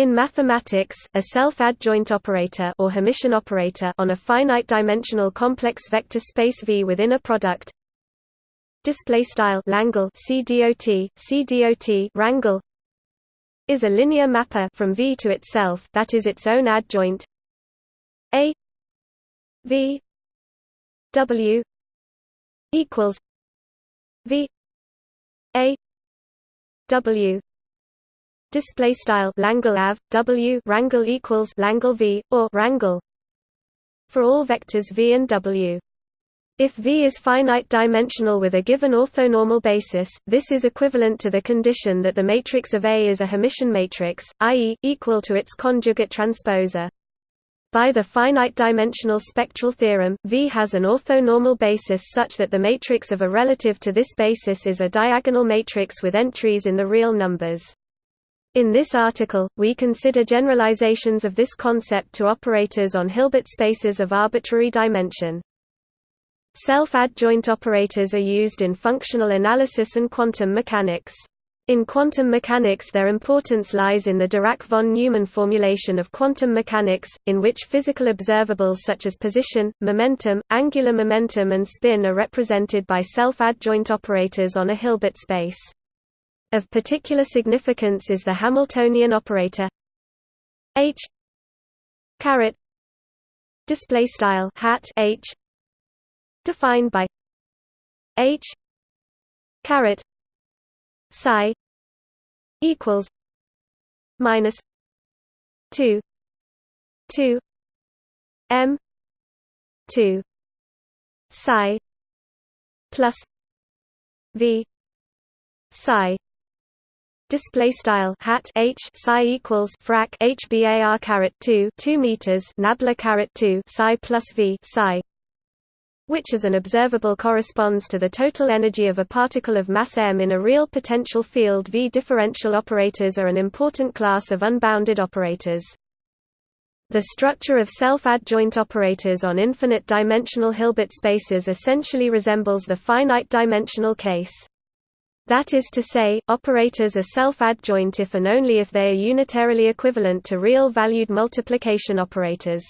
In mathematics, a self-adjoint operator or Hermitian operator on a finite-dimensional complex vector space V within a product. Display style Langle CDOT CDOT rangle is a linear mapper from V to itself that is its own adjoint. A V W equals V A W display style Langle av W rangle equals Langle V or rangle for all vectors V and W if V is finite-dimensional with a given orthonormal basis, this is equivalent to the condition that the matrix of A is a Hermitian matrix, i.e., equal to its conjugate transposer. By the finite-dimensional spectral theorem, V has an orthonormal basis such that the matrix of A relative to this basis is a diagonal matrix with entries in the real numbers. In this article, we consider generalizations of this concept to operators on Hilbert spaces of arbitrary dimension. Self-adjoint operators are used in functional analysis and quantum mechanics. In quantum mechanics their importance lies in the Dirac von Neumann formulation of quantum mechanics, in which physical observables such as position, momentum, angular momentum and spin are represented by self-adjoint operators on a Hilbert space. Of particular significance is the Hamiltonian operator. H. Caret. Display style. Hat. H. Defined by h. Caret. Psi equals minus 2 2 m 2 psi plus v psi display style hat h psi equals frac h bar caret 2 2 meters nabla caret 2 psi plus v psi which as an observable corresponds to the total energy of a particle of mass m in a real potential field V. Differential operators are an important class of unbounded operators. The structure of self-adjoint operators on infinite-dimensional Hilbert spaces essentially resembles the finite-dimensional case. That is to say, operators are self-adjoint if and only if they are unitarily equivalent to real-valued multiplication operators.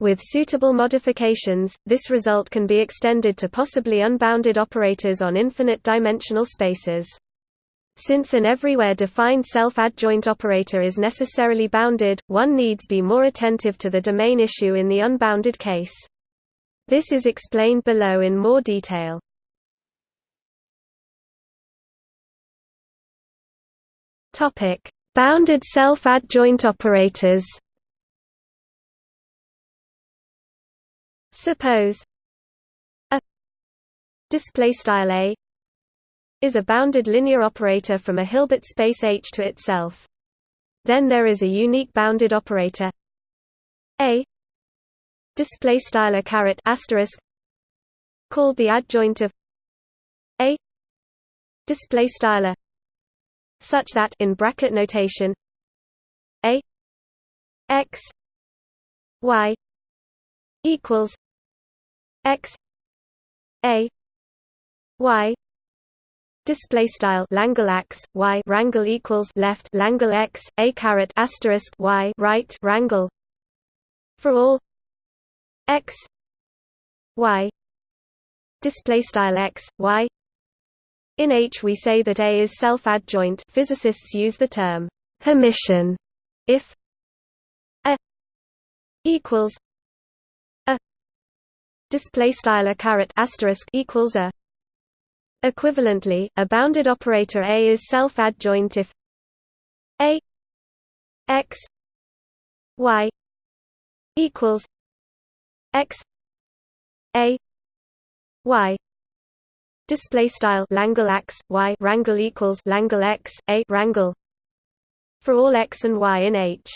With suitable modifications, this result can be extended to possibly unbounded operators on infinite-dimensional spaces. Since an everywhere defined self-adjoint operator is necessarily bounded, one needs be more attentive to the domain issue in the unbounded case. This is explained below in more detail. Bounded self-adjoint operators. Suppose a display style a is a bounded linear operator from a Hilbert space H to itself. Then there is a unique bounded operator. A display style a caret asterisk called the adjoint of a display style a such that in bracket notation a x y equals x a y display style Langle x y rangle equals left Langle x a caret asterisk y right rangle for all x y display style x y in H we say that A is self-adjoint. Physicists use the term Hermitian if A equals display style a caret asterisk equals a. Equivalently a bounded operator a is self adjoint if a x y equals x a y display style langle x y rangle equals langle x a rangle for all x and y in H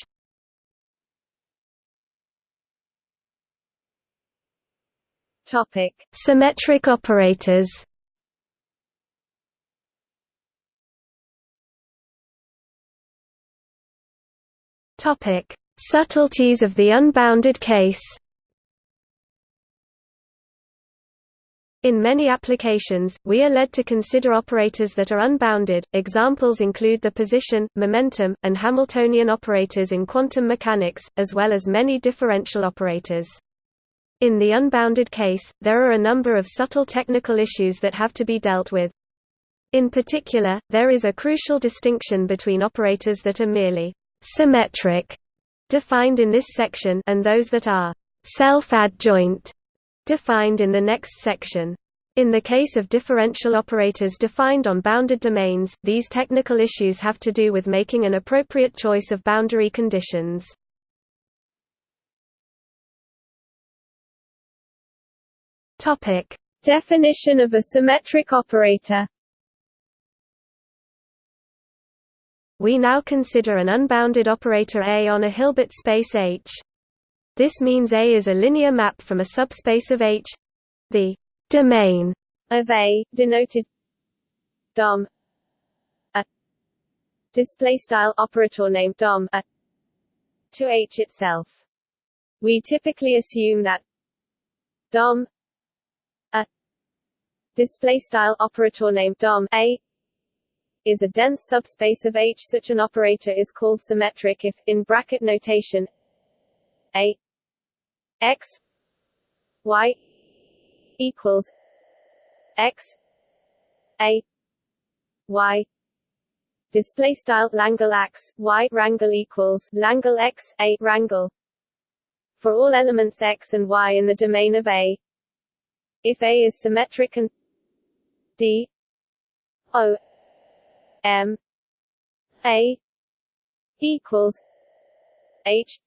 Topic: Symmetric operators. Topic: Subtleties of the unbounded case. In many applications, we are led to consider operators that are unbounded. Examples include the position, momentum, and Hamiltonian operators in quantum mechanics, as well as many differential operators. In the unbounded case, there are a number of subtle technical issues that have to be dealt with. In particular, there is a crucial distinction between operators that are merely symmetric, defined in this section, and those that are self-adjoint, defined in the next section. In the case of differential operators defined on bounded domains, these technical issues have to do with making an appropriate choice of boundary conditions. Topic: Definition of a symmetric operator. We now consider an unbounded operator A on a Hilbert space H. This means A is a linear map from a subspace of H the domain of A, denoted dom a display style operator named dom a to H itself. We typically assume that dom a display style operator named dom a is a dense subspace of H. Such an operator is called symmetric if, in bracket notation, a x y equals x a y. Display style Langle x y rangle equals Langle x a rangle for all elements x and y in the domain of A. If A is symmetric and d o m A equals h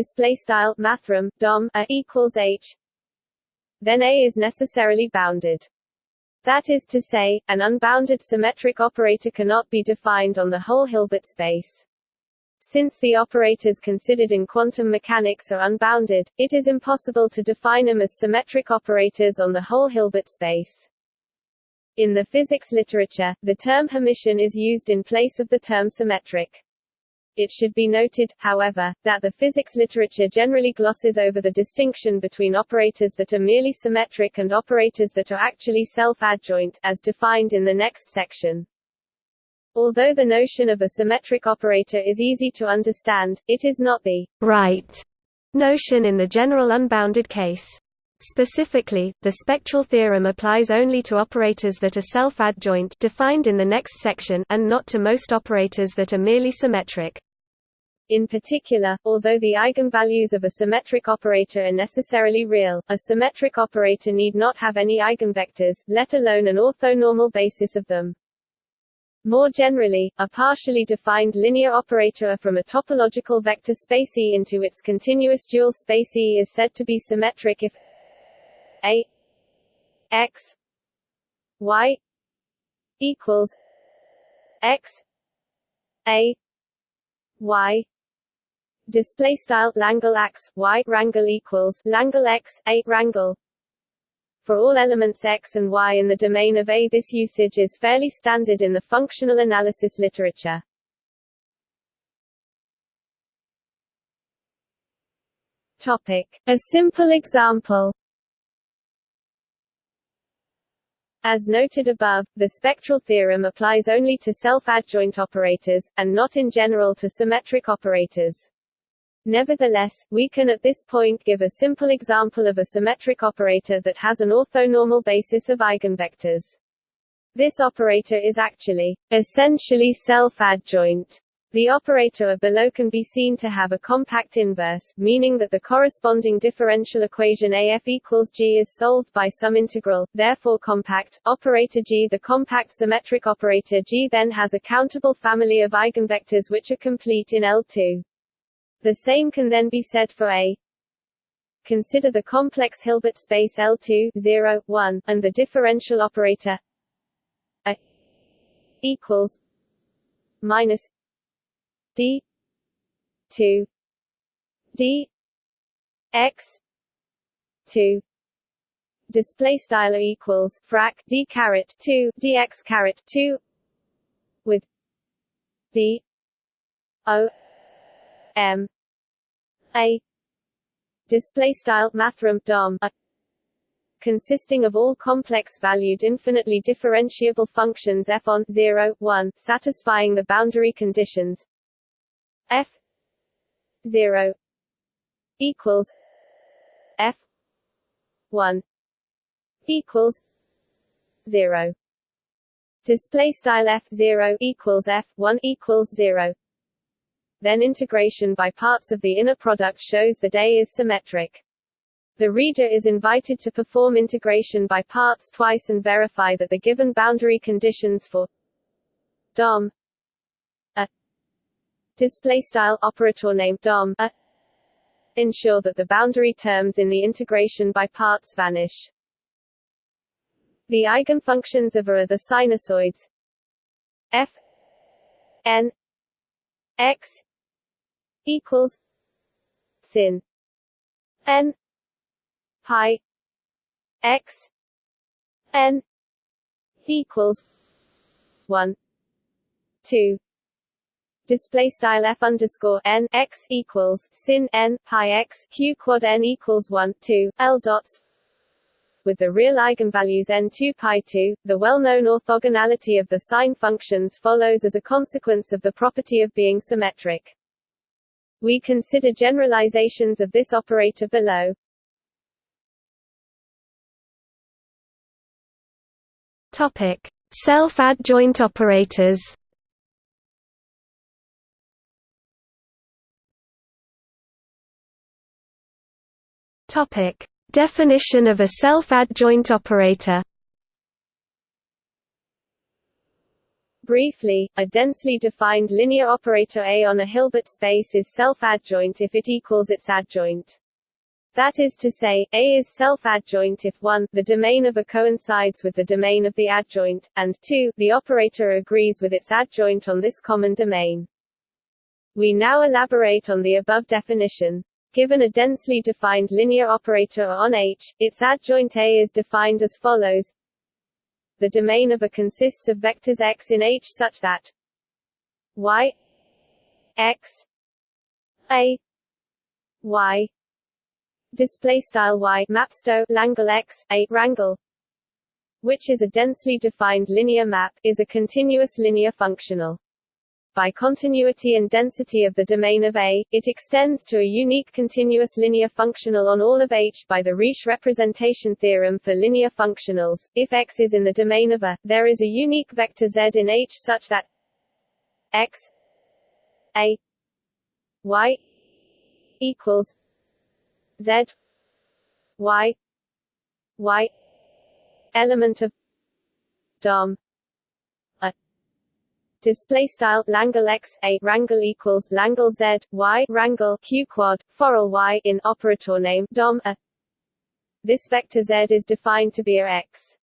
display style mathrm dom a equals h then A is necessarily bounded. That is to say, an unbounded symmetric operator cannot be defined on the whole Hilbert space. Since the operators considered in quantum mechanics are unbounded, it is impossible to define them as symmetric operators on the whole Hilbert space. In the physics literature, the term Hermitian is used in place of the term symmetric. It should be noted, however, that the physics literature generally glosses over the distinction between operators that are merely symmetric and operators that are actually self-adjoint, as defined in the next section. Although the notion of a symmetric operator is easy to understand, it is not the right notion in the general unbounded case. Specifically, the spectral theorem applies only to operators that are self-adjoint defined in the next section and not to most operators that are merely symmetric. In particular, although the eigenvalues of a symmetric operator are necessarily real, a symmetric operator need not have any eigenvectors, let alone an orthonormal basis of them. More generally, a partially defined linear operator from a topological vector space E into its continuous dual space E is said to be symmetric if a x y equals x a y display style Langle x y rangle equals Langle x a rangle for all elements x and y in the domain of A. This usage is fairly standard in the functional analysis literature. Topic: A simple example. As noted above, the spectral theorem applies only to self-adjoint operators, and not in general to symmetric operators. Nevertheless, we can at this point give a simple example of a symmetric operator that has an orthonormal basis of eigenvectors. This operator is actually essentially self-adjoint. The operator a below can be seen to have a compact inverse, meaning that the corresponding differential equation AF equals G is solved by some integral, therefore compact, operator G. The compact symmetric operator G then has a countable family of eigenvectors which are complete in L2. The same can then be said for A. Consider the complex Hilbert space L2 0, 1, and the differential operator A equals minus D 2 D X 2 display style equals frac d caret 2 dx caret 2 with d o m a. Display style mathrm dom consisting of all complex-valued infinitely differentiable functions f on 0, 1, satisfying the boundary conditions f 0 equals f 1 equals 0 display style f 0 equals f 1 equals 0 then integration by parts of the inner product shows that A is symmetric. The reader is invited to perform integration by parts twice and verify that the given boundary conditions for DOM display style operator name DOM a uh, ensure that the boundary terms in the integration by parts vanish. The eigenfunctions of A are the sinusoids. F n x equals sin. N pi x n equals 1 2 display style f underscore n x equals sin n pi x q quad n equals 1 2 l dots with the real eigenvalues n2 pi 2 the well-known orthogonality of the sine functions follows as a consequence of the property of being symmetric we consider generalizations of this operator below. Topic: Self-adjoint operators. Topic: Definition of a self-adjoint operator. Briefly, a densely defined linear operator A on a Hilbert space is self-adjoint if it equals its adjoint. That is to say, A is self-adjoint if 1, the domain of A coincides with the domain of the adjoint, and 2, the operator agrees with its adjoint on this common domain. We now elaborate on the above definition. Given a densely defined linear operator on H, its adjoint A is defined as follows. The domain of A consists of vectors x in H such that y x a y display style y mapsto langle x a rangle which is a densely defined linear map is a continuous linear functional by continuity and density of the domain of A, it extends to a unique continuous linear functional on all of H by the Riesz representation theorem for linear functionals. If X is in the domain of A, there is a unique vector Z in H such that X A Y equals Z Y Y element of DOM display style Langle x a rangle equals Langle z y rangle q quad forall y in operator name dom a. This vector z is defined to be a x.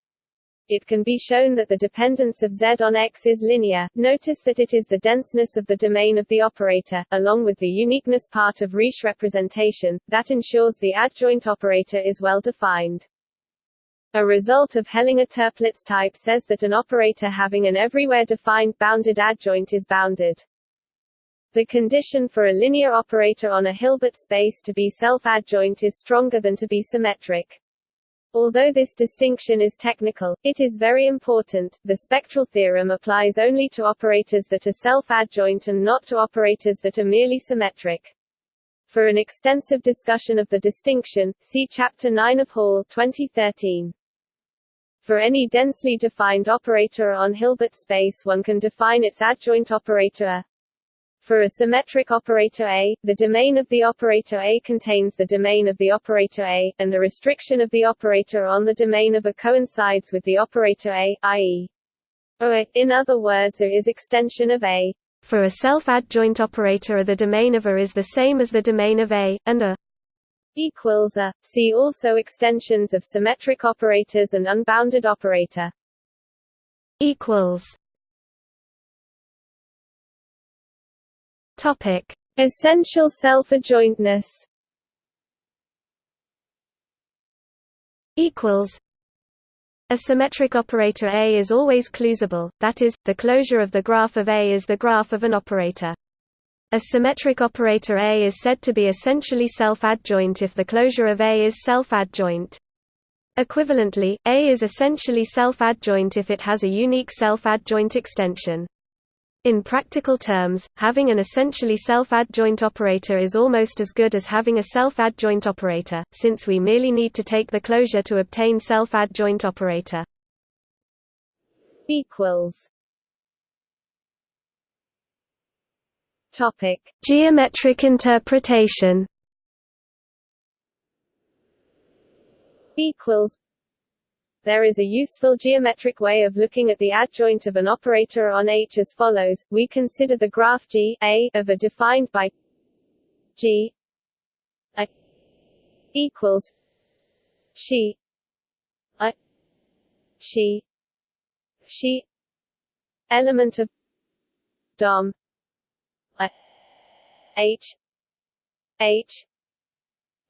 It can be shown that the dependence of z on x is linear. Notice that it is the denseness of the domain of the operator, along with the uniqueness part of Riesz representation, that ensures the adjoint operator is well defined. A result of Hellinger-Toeplitz type says that an operator having an everywhere defined bounded adjoint is bounded. The condition for a linear operator on a Hilbert space to be self-adjoint is stronger than to be symmetric. Although this distinction is technical, it is very important. The spectral theorem applies only to operators that are self-adjoint and not to operators that are merely symmetric. For an extensive discussion of the distinction, see Chapter 9 of Hall 2013. For any densely defined operator on Hilbert space one can define its adjoint operator. For a symmetric operator A, the domain of the operator A contains the domain of the operator A, and the restriction of the operator on the domain of A coincides with the operator A, i.e. A. In other words A is extension of A. For a self-adjoint operator A the domain of A is the same as the domain of A, and A equals a. See also extensions of symmetric operators and unbounded operator. Equals. Topic: Essential self-adjointness. Equals. A symmetric operator A is always closable, that is, the closure of the graph of A is the graph of an operator. A symmetric operator A is said to be essentially self-adjoint if the closure of A is self-adjoint. Equivalently, A is essentially self-adjoint if it has a unique self-adjoint extension. In practical terms, having an essentially self-adjoint operator is almost as good as having a self-adjoint operator, since we merely need to take the closure to obtain self-adjoint operator. equals Topic: Geometric interpretation. Equals. There is a useful geometric way of looking at the adjoint of an operator on H as follows. We consider the graph G A of a defined by G A equals she A she she element of dom H H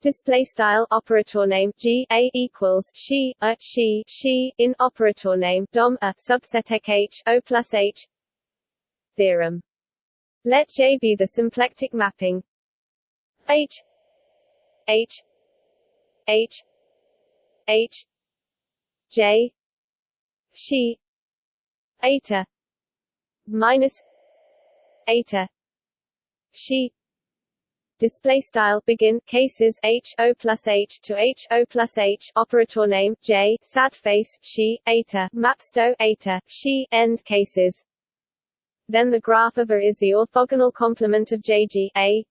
display style operator name g a equals she a she she in operator name dom a subset h o plus h theorem. Let j be the symplectic mapping. H h h h j she eta minus eta she. Display style begin cases h o plus h to h o plus h operator name j sad face she eta mapsto eta she end cases. Then the graph of a is the orthogonal complement of jg a.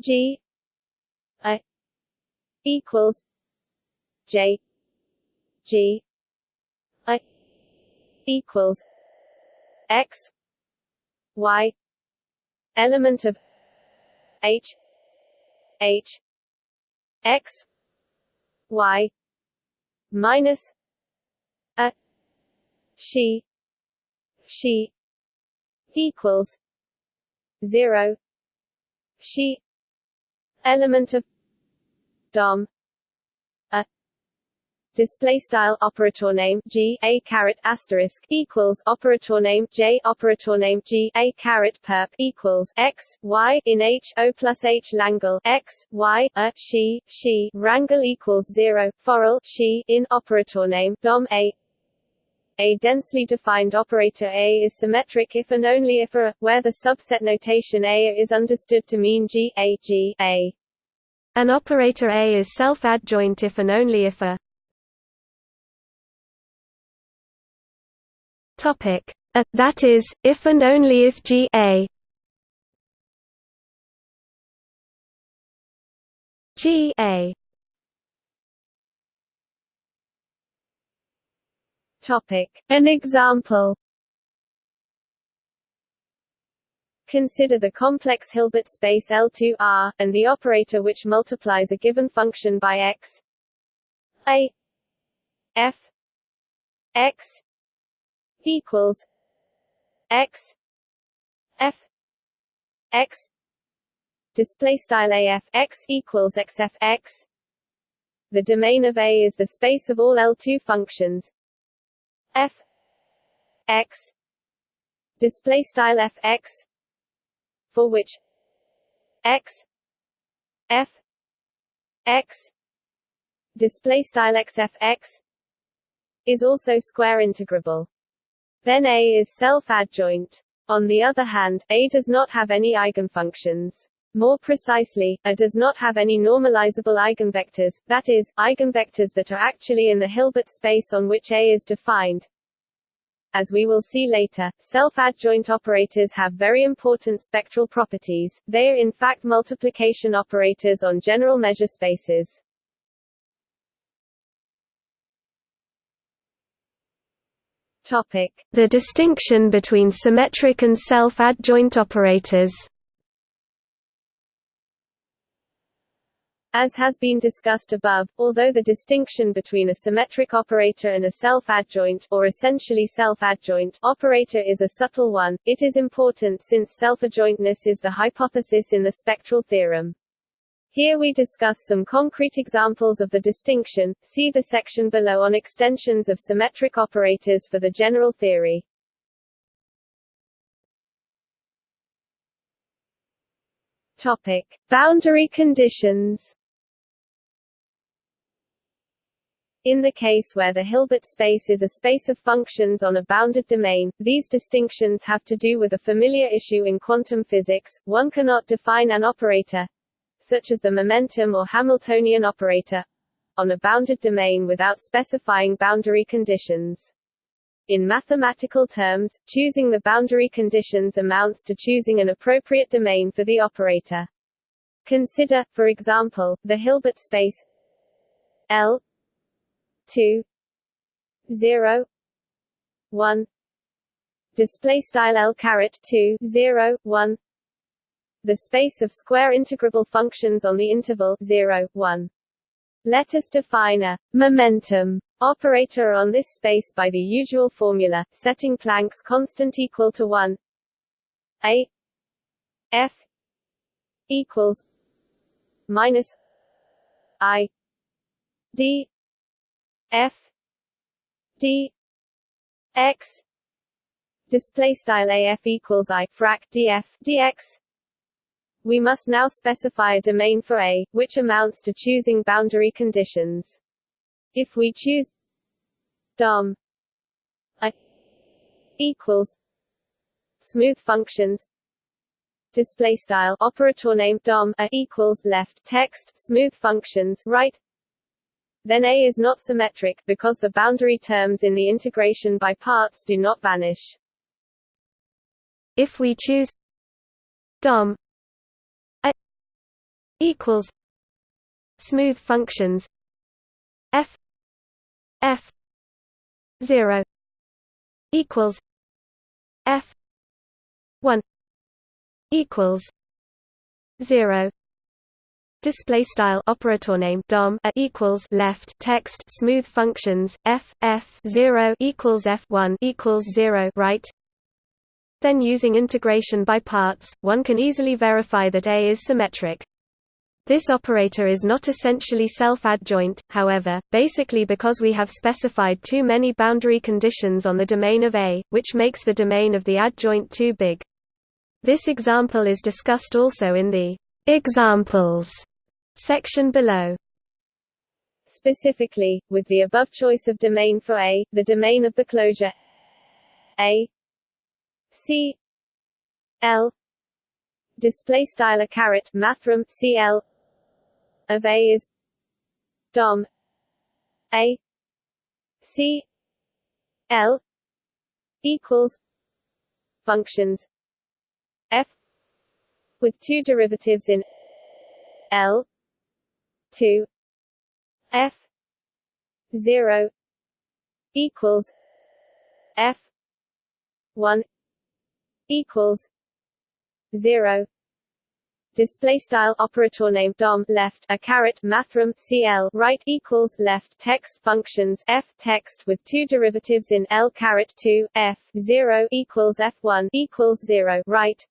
G a equals j g a equals x y element of H H X Y minus a she she equals zero she element of dom display style operator name g a caret asterisk equals operator name j operator name g a caret perp equals x y in h o plus h langle x y a she she rangle equals zero forall she in operator name dom a a densely defined operator A is symmetric if and only if A, where the subset notation A is understood to mean G A G A. An operator A is self-adjoint if and only if A Topic: a, that is, if and only if G A G A Topic: An example. Consider the complex Hilbert space L2R, and the operator which multiplies a given function by x a f x equals x f x display style af x equals xf x. The domain of A is the space of all L2 functions. F x display style f x for which x f x display style xf x is also square integrable then A is self-adjoint. On the other hand, A does not have any eigenfunctions. More precisely, A does not have any normalizable eigenvectors, that is, eigenvectors that are actually in the Hilbert space on which A is defined. As we will see later, self-adjoint operators have very important spectral properties, they are in fact multiplication operators on general measure spaces. Topic: The distinction between symmetric and self-adjoint operators. As has been discussed above, although the distinction between a symmetric operator and a self-adjoint or essentially self-adjoint operator is a subtle one, it is important since self-adjointness is the hypothesis in the spectral theorem. Here we discuss some concrete examples of the distinction, see the section below on extensions of symmetric operators for the general theory. Topic. Boundary conditions In the case where the Hilbert space is a space of functions on a bounded domain, these distinctions have to do with a familiar issue in quantum physics. One cannot define an operator, such as the momentum or Hamiltonian operator, on a bounded domain without specifying boundary conditions. In mathematical terms, choosing the boundary conditions amounts to choosing an appropriate domain for the operator. Consider, for example, the Hilbert space L 2 0 1 display style L caret 2 0 1 the space of square integrable functions on the interval 0 1 let us define a momentum operator on this space by the usual formula, setting Planck's constant equal to 1 a f equals minus i d f d x display style af equals i frac df dx we must now specify a domain for A, which amounts to choosing boundary conditions. If we choose dom A equals smooth functions display style operator name dom A equals left text smooth functions right then A is not symmetric, because the boundary terms in the integration by parts do not vanish. If we choose dom equals smooth functions f f 0 equals f 1 equals 0 display style operator name dom a equals left text smooth functions f f 0 equals f 1 equals 0 right. Then using integration by parts one can easily verify that a is symmetric this operator is not essentially self-adjoint, however, basically because we have specified too many boundary conditions on the domain of A, which makes the domain of the adjoint too big. This example is discussed also in the examples section below. Specifically, with the above choice of domain for A, the domain of the closure A C L display style a caret mathrm CL of A is dom A C L equals functions. F with two derivatives in L two. F zero equals F one equals zero display style operator name dom left a caret mathrm cl right equals left text functions f text with two derivatives in l caret 2 f 0 equals f1 equals 0 right?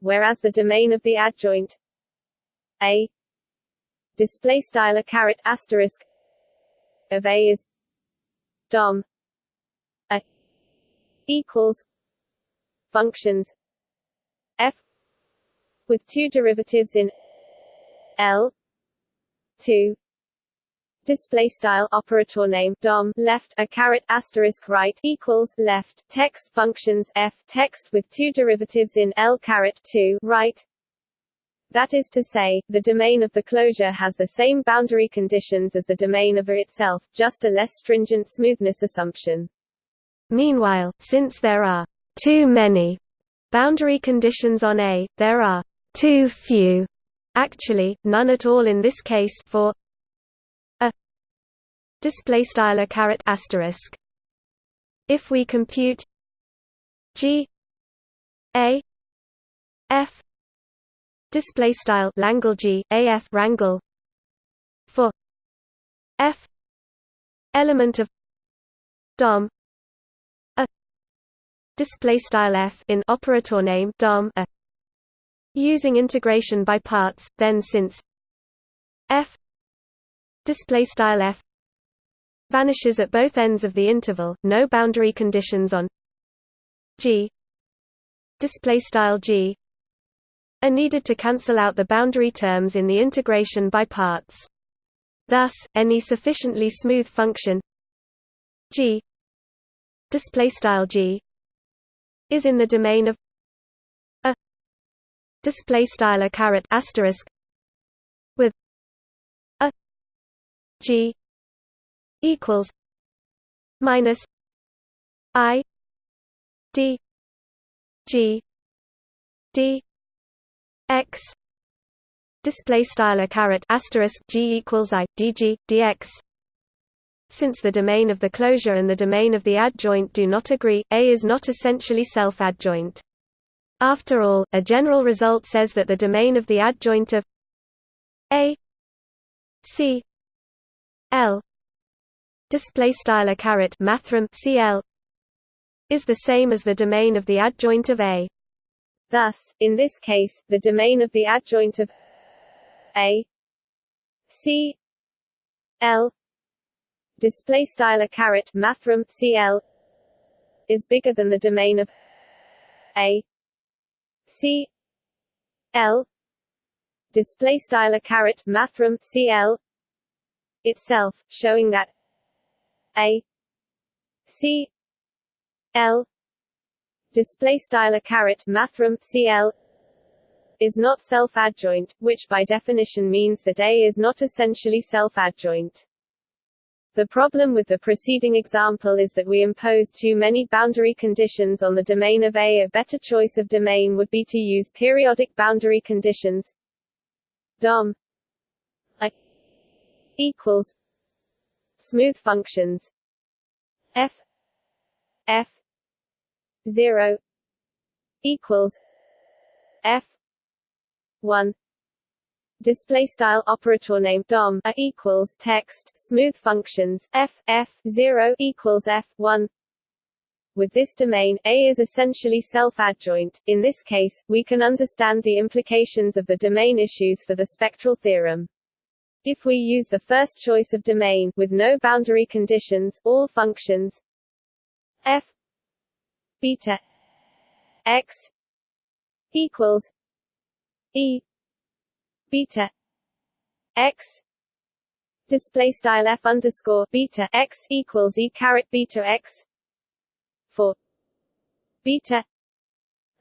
Whereas the domain of the adjoint a display style a caret asterisk of a is dom a equals functions with two derivatives in L two display style operator name dom left a caret asterisk right equals left text functions f text with two derivatives in L caret 2 right that is to say, the domain of the closure has the same boundary conditions as the domain of A itself, just a less stringent smoothness assumption. Meanwhile, since there are too many boundary conditions on A, there are too few, actually, none at all in this case for a display style a caret asterisk. If we compute G A F display style Langle G AF rangle for F element of DOM a display style F in operator name DOM a Using integration by parts, then since f display style f vanishes at both ends of the interval, no boundary conditions on g display style g are needed to cancel out the boundary terms in the integration by parts. Thus, any sufficiently smooth function g display style g is in the domain of display style a caret asterisk with a g equals minus i d g d x display style a caret asterisk g equals i dx since the domain of the closure and the domain of the adjoint do not agree, A is not essentially self-adjoint. After all, a general result says that the domain of the adjoint of A C L display style a caret mathrm CL is the same as the domain of the adjoint of A. Thus, in this case, the domain of the adjoint of a C L display style a caret mathrm CL is bigger than the domain of A C L display style a caret mathrm CL itself, showing that A C L display style a caret mathrm CL is not self-adjoint, which by definition means that A is not essentially self-adjoint. The problem with the preceding example is that we impose too many boundary conditions on the domain of A. A better choice of domain would be to use periodic boundary conditions. Dom. I equals smooth functions. F. F. 0 equals f 1 display style operator name dom a equals text smooth functions f f 0 equals f 1 with this domain, A is essentially self-adjoint. In this case, we can understand the implications of the domain issues for the spectral theorem. If we use the first choice of domain, with no boundary conditions, all functions f beta x equals e beta x display style f underscore beta x equals e caret beta x for beta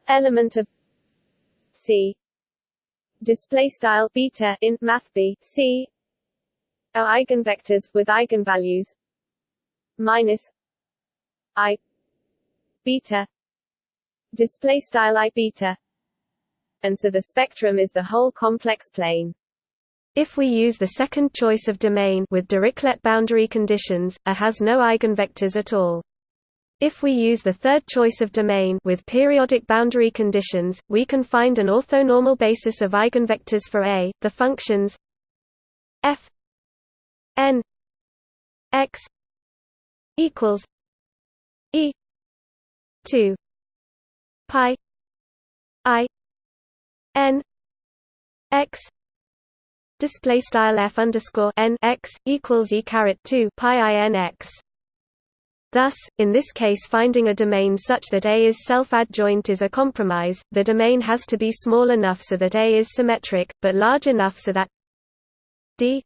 element of c display style beta in math b c are eigenvectors with eigenvalues minus i beta display style i beta and so the spectrum is the whole complex plane. If we use the second choice of domain with Dirichlet boundary conditions, A has no eigenvectors at all. If we use the third choice of domain with periodic boundary conditions, we can find an orthonormal basis of eigenvectors for A. The functions f n x equals e 2 pi i n x display style f underscore n x equals e caret 2 pi i n x. Thus, in this case finding a domain such that A is self-adjoint is a compromise, the domain has to be small enough so that A is symmetric, but large enough so that d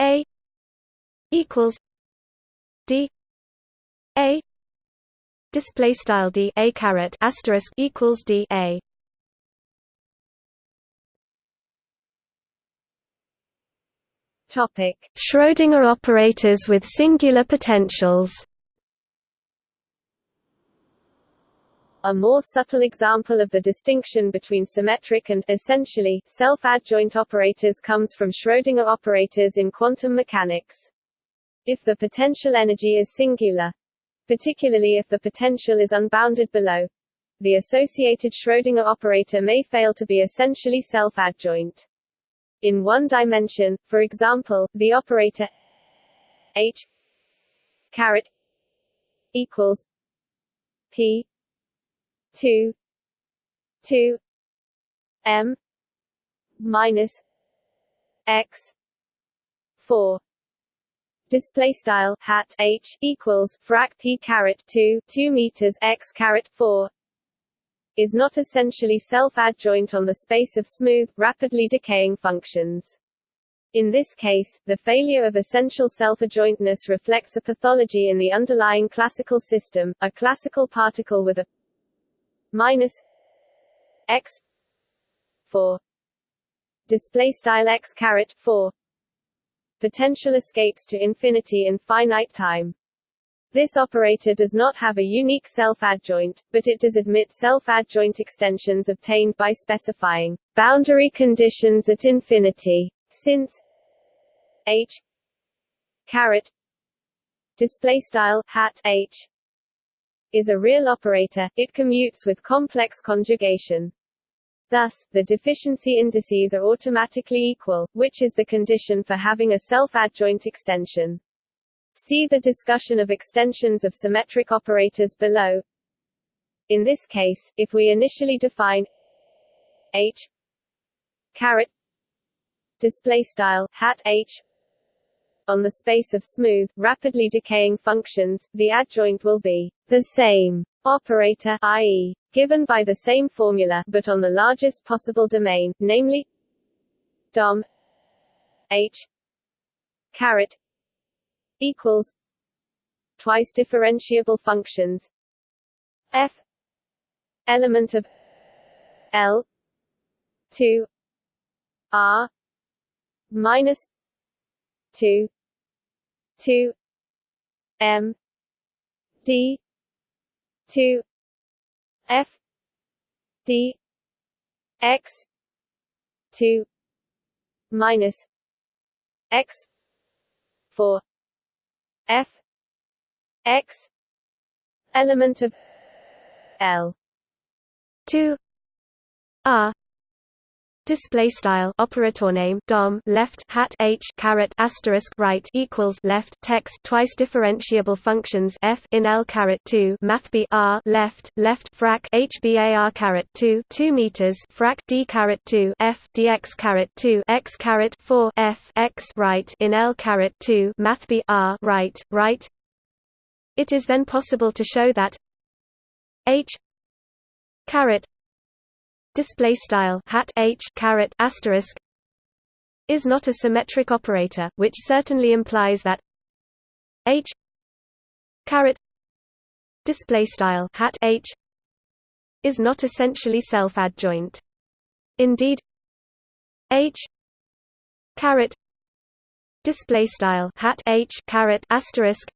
A equals d A display style d A caret asterisk equals d A Topic: Schrödinger operators with singular potentials. A more subtle example of the distinction between symmetric and essentially self-adjoint operators comes from Schrödinger operators in quantum mechanics. If the potential energy is singular, particularly if the potential is unbounded below, the associated Schrödinger operator may fail to be essentially self-adjoint in one dimension, for example, the operator h caret equals p 2 2 m minus x 4 display style hat h equals frac p caret 2 2 meters x caret 4 is not essentially self-adjoint on the space of smooth, rapidly decaying functions. In this case, the failure of essential self-adjointness reflects a pathology in the underlying classical system, a classical particle with a minus x 4 display style x caret 4 potential escapes to infinity in finite time. This operator does not have a unique self-adjoint, but it does admit self-adjoint extensions obtained by specifying boundary conditions at infinity. Since h caret display style hat h is a real operator, it commutes with complex conjugation. Thus, the deficiency indices are automatically equal, which is the condition for having a self-adjoint extension. See the discussion of extensions of symmetric operators below. In this case, if we initially define h caret display style hat h on the space of smooth, rapidly decaying functions, the adjoint will be the same operator i.e., given by the same formula but on the largest possible domain, namely dom h caret equals twice differentiable functions. F element of L 2 R minus 2 2 M D 2 f d x 2 minus x 4 f x element of l. 2 r Display style operator name dom left hat h caret asterisk right equals left text twice differentiable functions f in l caret two math b r left left frac h bar caret two two meters frac d caret two f dx caret two x caret four f x right in l caret two math b r right right. It is then possible to show that h caret display style hat h caret asterisk is not a symmetric operator, which certainly implies that h caret display style hat h is not essentially self-adjoint. Indeed, h caret display style hat h caret asterisk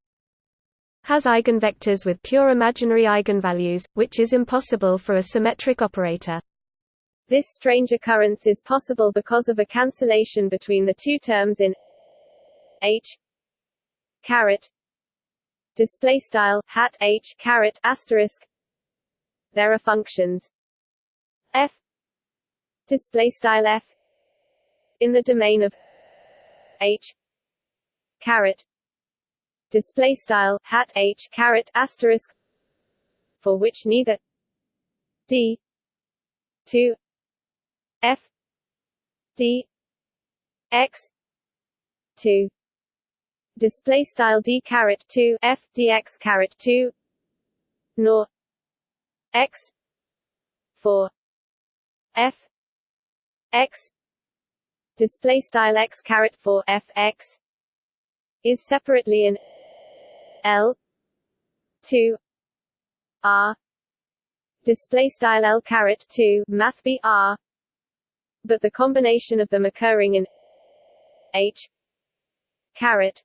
has eigenvectors with pure imaginary eigenvalues, which is impossible for a symmetric operator. This strange occurrence is possible because of a cancellation between the two terms in h caret display style hat h caret asterisk there are functions. F display style f in the domain of h caret display style hat h caret asterisk for which neither d 2 f d x 2 display style d caret 2 f dx caret 2 nor x 4 f x. Display style x caret 4 f x. Is separately in l 2 r. Display style l caret 2 math b r but the combination of them occurring in h caret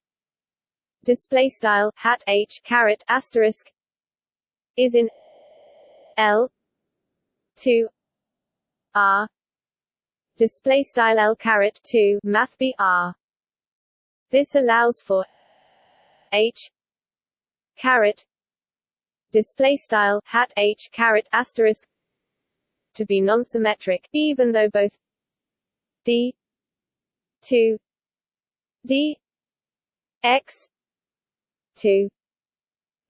display style hat h caret asterisk is in l 2 r display style l caret 2 math b r. This allows for h caret display style hat h caret asterisk to be non-symmetric even though both d 2 d x 2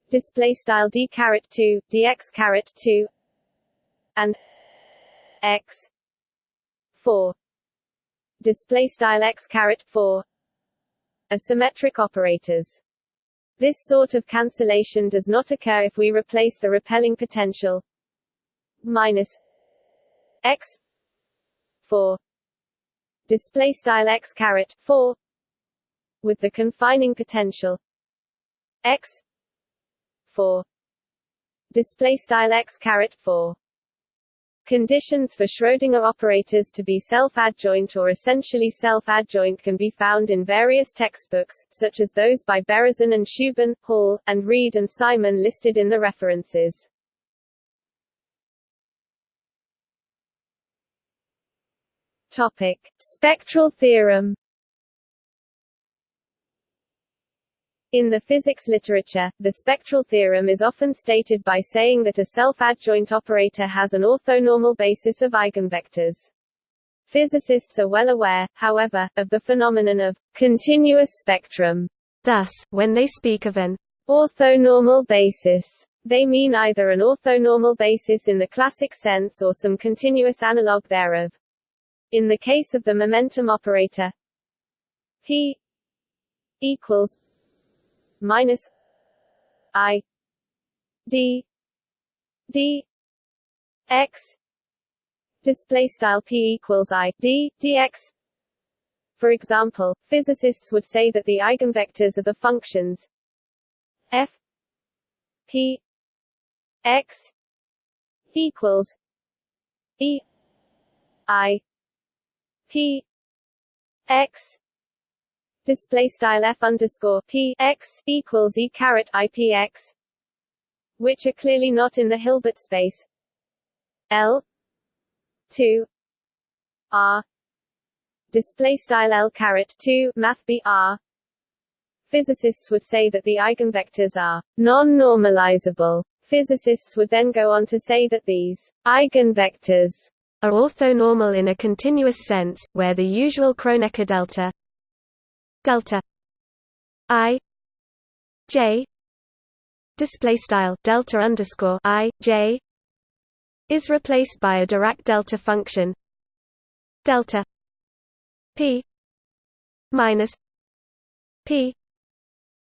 display style d caret 2 dx caret 2 and x 4 display style x caret 4 are symmetric operators. This sort of cancellation does not occur if we replace the repelling potential minus x 4 display style x caret 4 with the confining potential x 4 display style x caret 4 Conditions for Schrödinger operators to be self-adjoint or essentially self-adjoint can be found in various textbooks, such as those by Berezin and Shubin, Hall, and Reed and Simon listed in the references. Topic. Spectral theorem In the physics literature, the spectral theorem is often stated by saying that a self-adjoint operator has an orthonormal basis of eigenvectors. Physicists are well aware, however, of the phenomenon of continuous spectrum. Thus, when they speak of an orthonormal basis, they mean either an orthonormal basis in the classic sense or some continuous analog thereof. In the case of the momentum operator, p equals minus I D D X display style p equals i d dx for example physicists would say that the eigenvectors are the functions f p x equals e i p x display style f underscore p x equals e caret ipx, which are clearly not in the Hilbert space. L two r display style L caret two math b r. Physicists would say that the eigenvectors are non-normalizable. Physicists would then go on to say that these eigenvectors are orthonormal in a continuous sense, where the usual Kronecker delta delta i j display style delta underscore i j is replaced by a Dirac delta function delta p minus p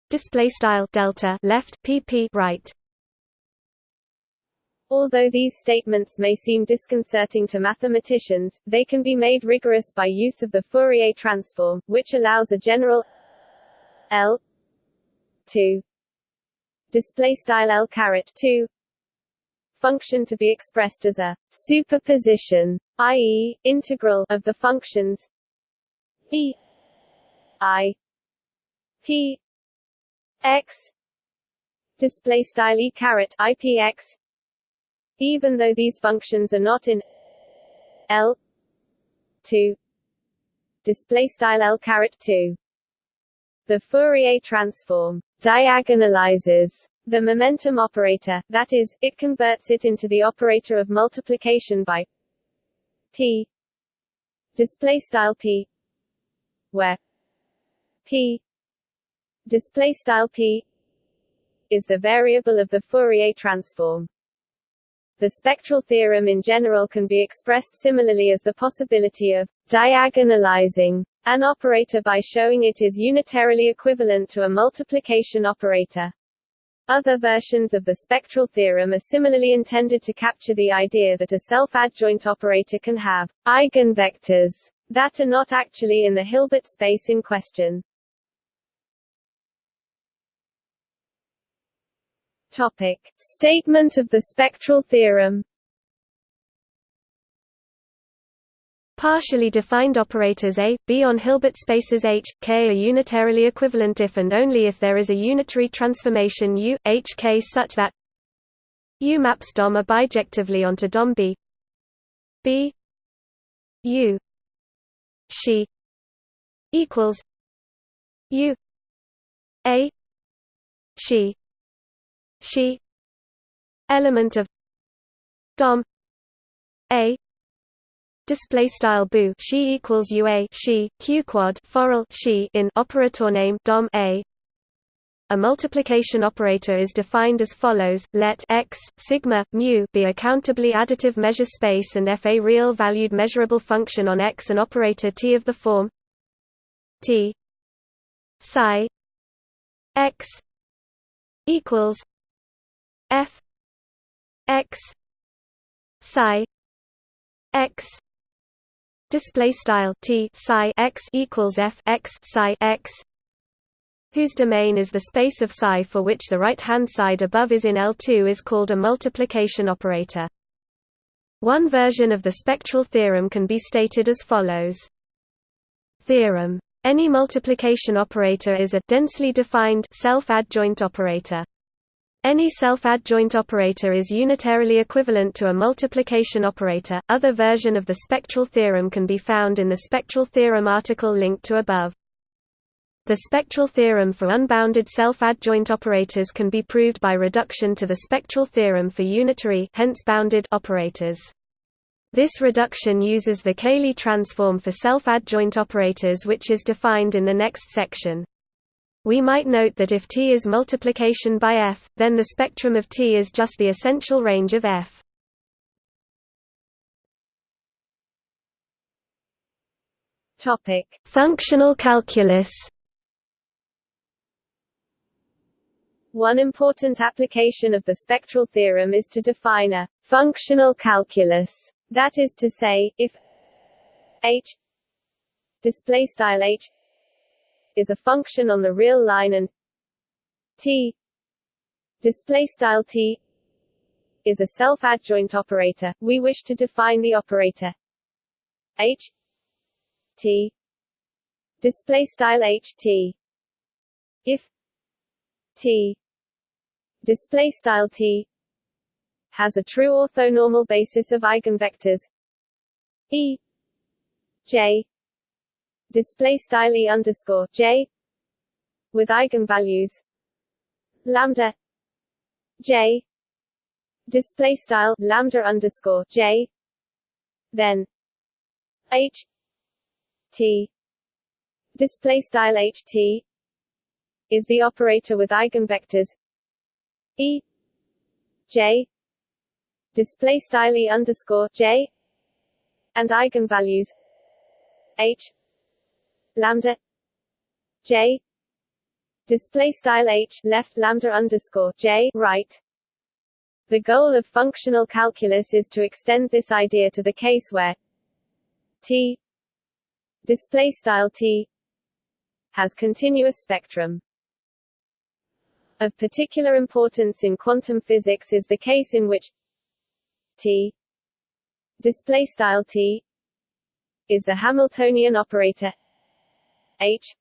display style delta left pp right Although these statements may seem disconcerting to mathematicians, they can be made rigorous by use of the Fourier transform, which allows a general L 2 display style L caret 2 function to be expressed as a superposition, i.e., integral of the functions e i p x display style e caret ipx even though these functions are not in L 2 display style L 2 the Fourier transform diagonalizes the momentum operator that is it converts it into the operator of multiplication by p display style p where p display style p is the variable of the Fourier transform the spectral theorem in general can be expressed similarly as the possibility of diagonalizing an operator by showing it is unitarily equivalent to a multiplication operator. Other versions of the spectral theorem are similarly intended to capture the idea that a self-adjoint operator can have eigenvectors that are not actually in the Hilbert space in question. Topic. Statement of the spectral theorem Partially defined operators A, B on Hilbert spaces H, K are unitarily equivalent if and only if there is a unitary transformation U, H K such that U maps DOM A bijectively onto DOM B B U she equals U A she she element of dom a display style boo she equals ua she q quad forall she in operator name dom a. A multiplication operator is defined as follows: let x sigma mu be a countably additive measure space and f a real valued measurable function on x an operator t of the form t psi x equals f x psi x display style t psi x equals f x psi x whose domain is the space of psi for which the right-hand side above is in L2 is called a multiplication operator. One version of the spectral theorem can be stated as follows. Theorem. Any multiplication operator is a densely defined self-adjoint operator. Any self-adjoint operator is unitarily equivalent to a multiplication operator. Other version of the spectral theorem can be found in the spectral theorem article linked to above. The spectral theorem for unbounded self-adjoint operators can be proved by reduction to the spectral theorem for unitary hence bounded operators. This reduction uses the Cayley transform for self-adjoint operators which is defined in the next section. We might note that if T is multiplication by F, then the spectrum of T is just the essential range of F. Topic: Functional calculus One important application of the spectral theorem is to define a functional calculus. That is to say, if h display style h is a function on the real line and t display style t is a self-adjoint operator, we wish to define the operator. H t display style h t. If t display style t has a true orthonormal basis of eigenvectors e j display style e underscore j with eigenvalues. Lambda j display style lambda underscore j. Then h t display style h t is the operator with eigenvectors. E J display style E underscore J and eigenvalues. H lambda J display style H left lambda underscore J right. The goal of functional calculus is to extend this idea to the case where T display style T has continuous spectrum. Of particular importance in quantum physics is the case in which T display style T is the Hamiltonian operator H.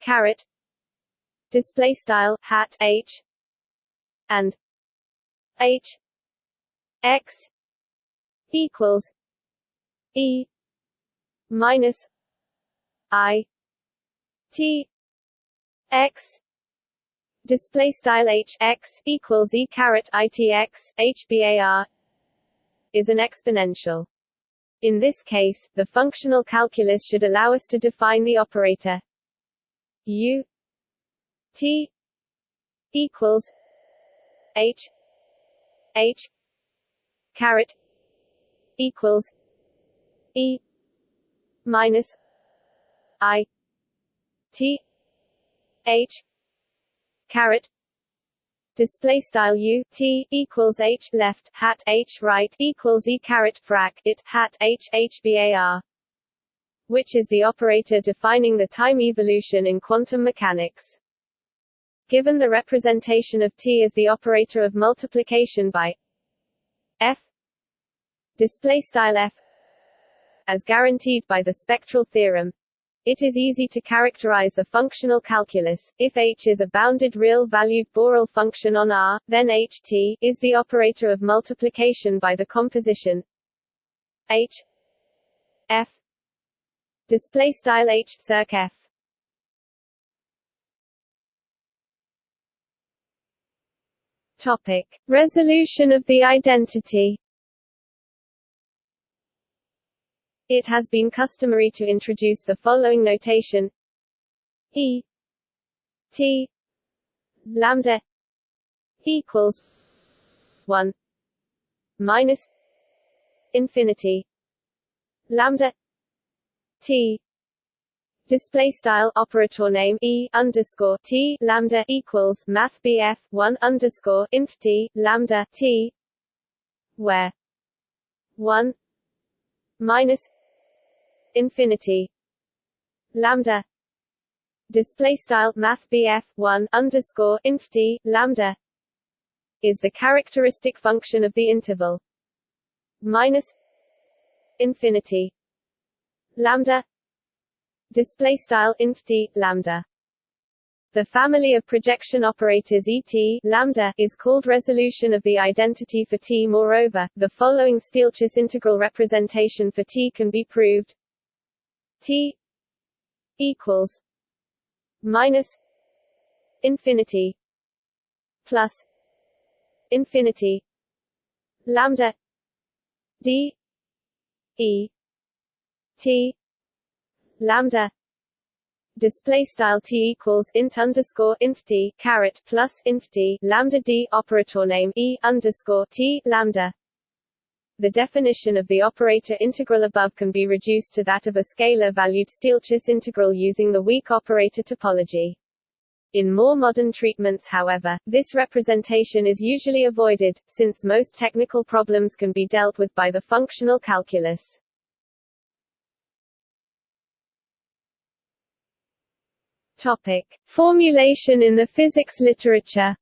Caret. Display style hat H. And H. X equals E minus I T X. Display style h x equals e caret itx hbar is an exponential. In this case, the functional calculus should allow us to define the operator. U t equals h h caret equals e minus i t h caret display style u t equals h left hat h right equals e caret frac it hat h h bar, which is the operator defining the time evolution in quantum mechanics. Given the representation of t as the operator of multiplication by f display style f as guaranteed by the spectral theorem it is easy to characterize the functional calculus. If h is a bounded real-valued Borel function on R, then ht is the operator of multiplication by the composition h f display style h circ f. Topic: Resolution of the identity. It has been customary to introduce the following notation. E T lambda equals 1 minus infinity. Lambda T display style operator name e underscore t lambda equals math bf one underscore inf t lambda t where one minus infinity. Lambda. Display style math BF 1 underscore inf d lambda is the characteristic function of the interval. Minus infinity. Lambda. Display style inf d lambda. The family of projection operators ET lambda is called resolution of the identity for T. Moreover, the following Stieltjes integral representation for T can be proved. T equals minus infinity plus infinity lambda d e t lambda display style t equals int underscore inf d caret plus inf d lambda d operator name e underscore t lambda. The definition of the operator integral above can be reduced to that of a scalar-valued Stieltjes integral using the weak operator topology. In more modern treatments however, this representation is usually avoided, since most technical problems can be dealt with by the functional calculus. Topic. Formulation in the physics literature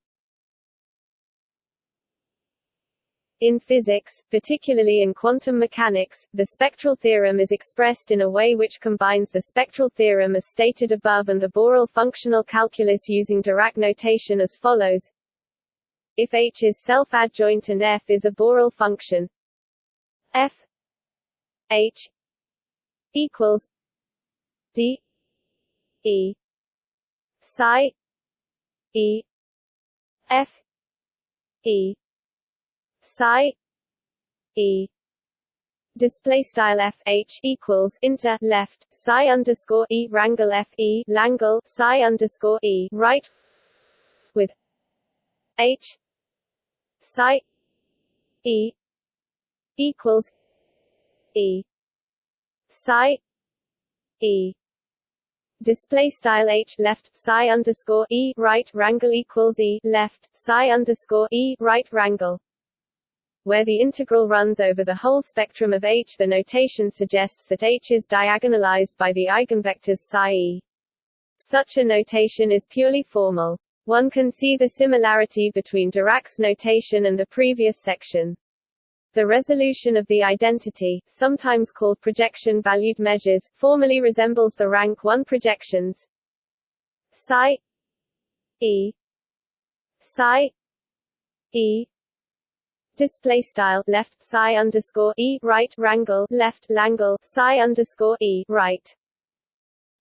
In physics, particularly in quantum mechanics, the spectral theorem is expressed in a way which combines the spectral theorem as stated above and the Borel functional calculus using Dirac notation as follows. If H is self-adjoint and F is a Borel function, F H equals D E psi e f e psi e display style f h equals inter left psi underscore e rangle f e langle psi underscore e right with h psi e equals e psi e display style h left psi underscore e right rangle equals e left psi underscore e right rangle where the integral runs over the whole spectrum of H the notation suggests that H is diagonalized by the eigenvectors psi e. Such a notation is purely formal. One can see the similarity between Dirac's notation and the previous section. The resolution of the identity, sometimes called projection-valued measures, formally resembles the rank 1 projections psi e psi e display style left psi underscore e right rangle left langle psi underscore e right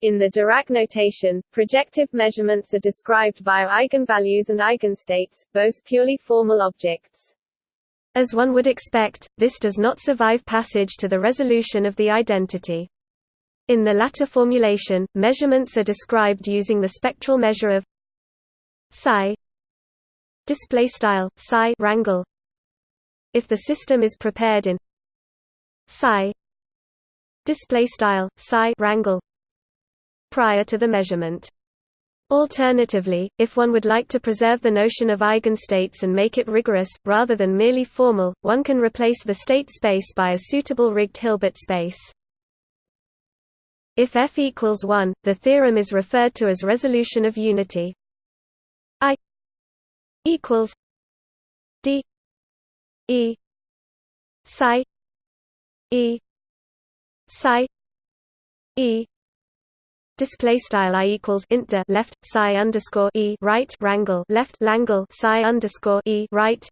in the Dirac notation, projective measurements are described via eigenvalues and eigenstates, both purely formal objects. As one would expect, this does not survive passage to the resolution of the identity. In the latter formulation, measurements are described using the spectral measure of psi display style psi rangle if the system is prepared in psi display style psi rangle prior to the measurement Alternatively, if one would like to preserve the notion of eigenstates and make it rigorous, rather than merely formal, one can replace the state space by a suitable rigged Hilbert space. If F equals 1, the theorem is referred to as resolution of unity. I equals E. Psi E. Psi E. Display style i equals int left psi underscore e right rangle left langle psi underscore e right.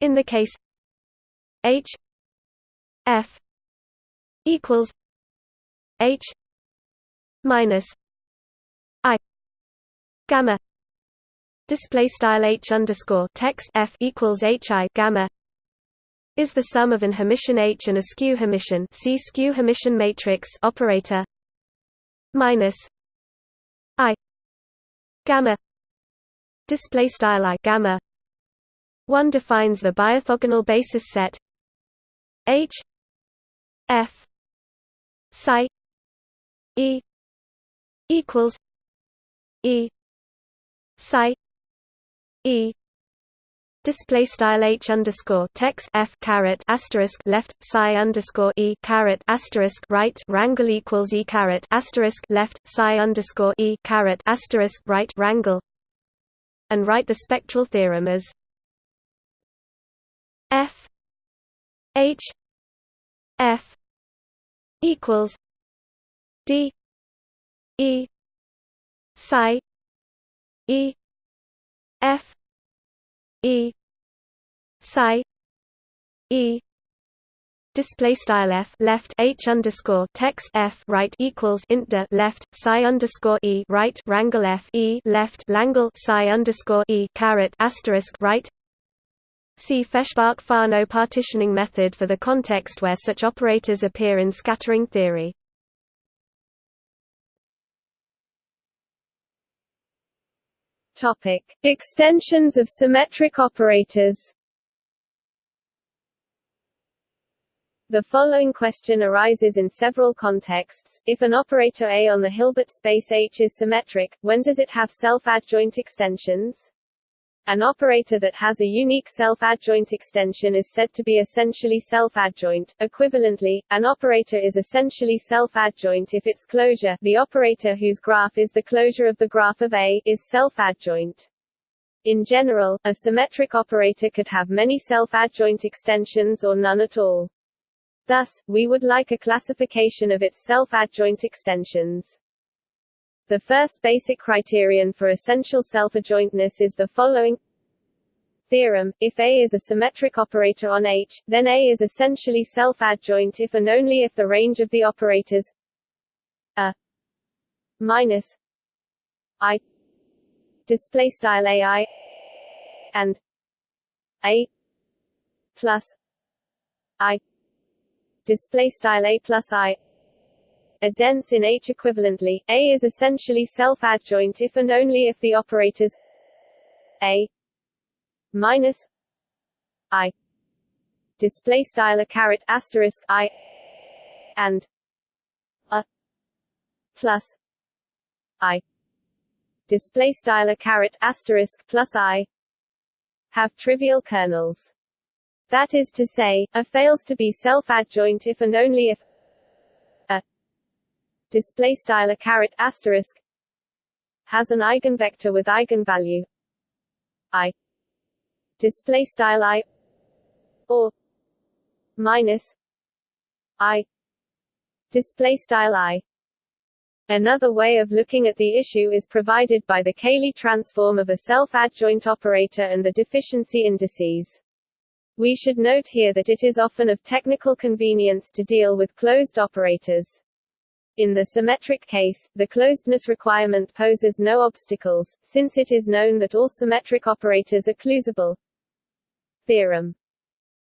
In the case h. F. equals h. minus i. Gamma display style h underscore text f equals h i gamma is the sum of an Hermitian H and a skew Hermitian see skew Hermitian matrix operator minus i gamma. Display style i gamma one defines the biorthogonal basis set h f psi e equals e psi e. Display style h underscore text f caret asterisk left psi underscore e caret asterisk right rangle equals e caret asterisk left psi underscore e caret asterisk right rangle and write the spectral theorem as f h f equals d e psi e f E psi E display style f left h underscore text f right equals int left psi underscore e right rangle f e left langle psi underscore e caret asterisk right. See Feshbach-Fano partitioning method for the context where such operators appear in scattering theory. Topic: Extensions of symmetric operators. The following question arises in several contexts. If an operator A on the Hilbert space H is symmetric, when does it have self-adjoint extensions? An operator that has a unique self-adjoint extension is said to be essentially self-adjoint. Equivalently, an operator is essentially self-adjoint if its closure, the operator whose graph is the closure of the graph of A, is self-adjoint. In general, a symmetric operator could have many self-adjoint extensions or none at all. Thus, we would like a classification of its self-adjoint extensions. The first basic criterion for essential self-adjointness is the following. Theorem, if A is a symmetric operator on H, then A is essentially self-adjoint if and only if the range of the operators A minus I display style AI and A plus I display style A plus I are dense in H equivalently, A is essentially self-adjoint if and only if the operators A minus I display style a caret asterisk I and a plus I display style a caret asterisk plus I have trivial kernels. That is to say, A fails to be self-adjoint if and only if display style a caret asterisk has an eigenvector with eigenvalue i display style i or minus i display style i Another way of looking at the issue is provided by the Cayley transform of a self-adjoint operator and the deficiency indices. We should note here that it is often of technical convenience to deal with closed operators. In the symmetric case, the closedness requirement poses no obstacles, since it is known that all symmetric operators are closable. Theorem.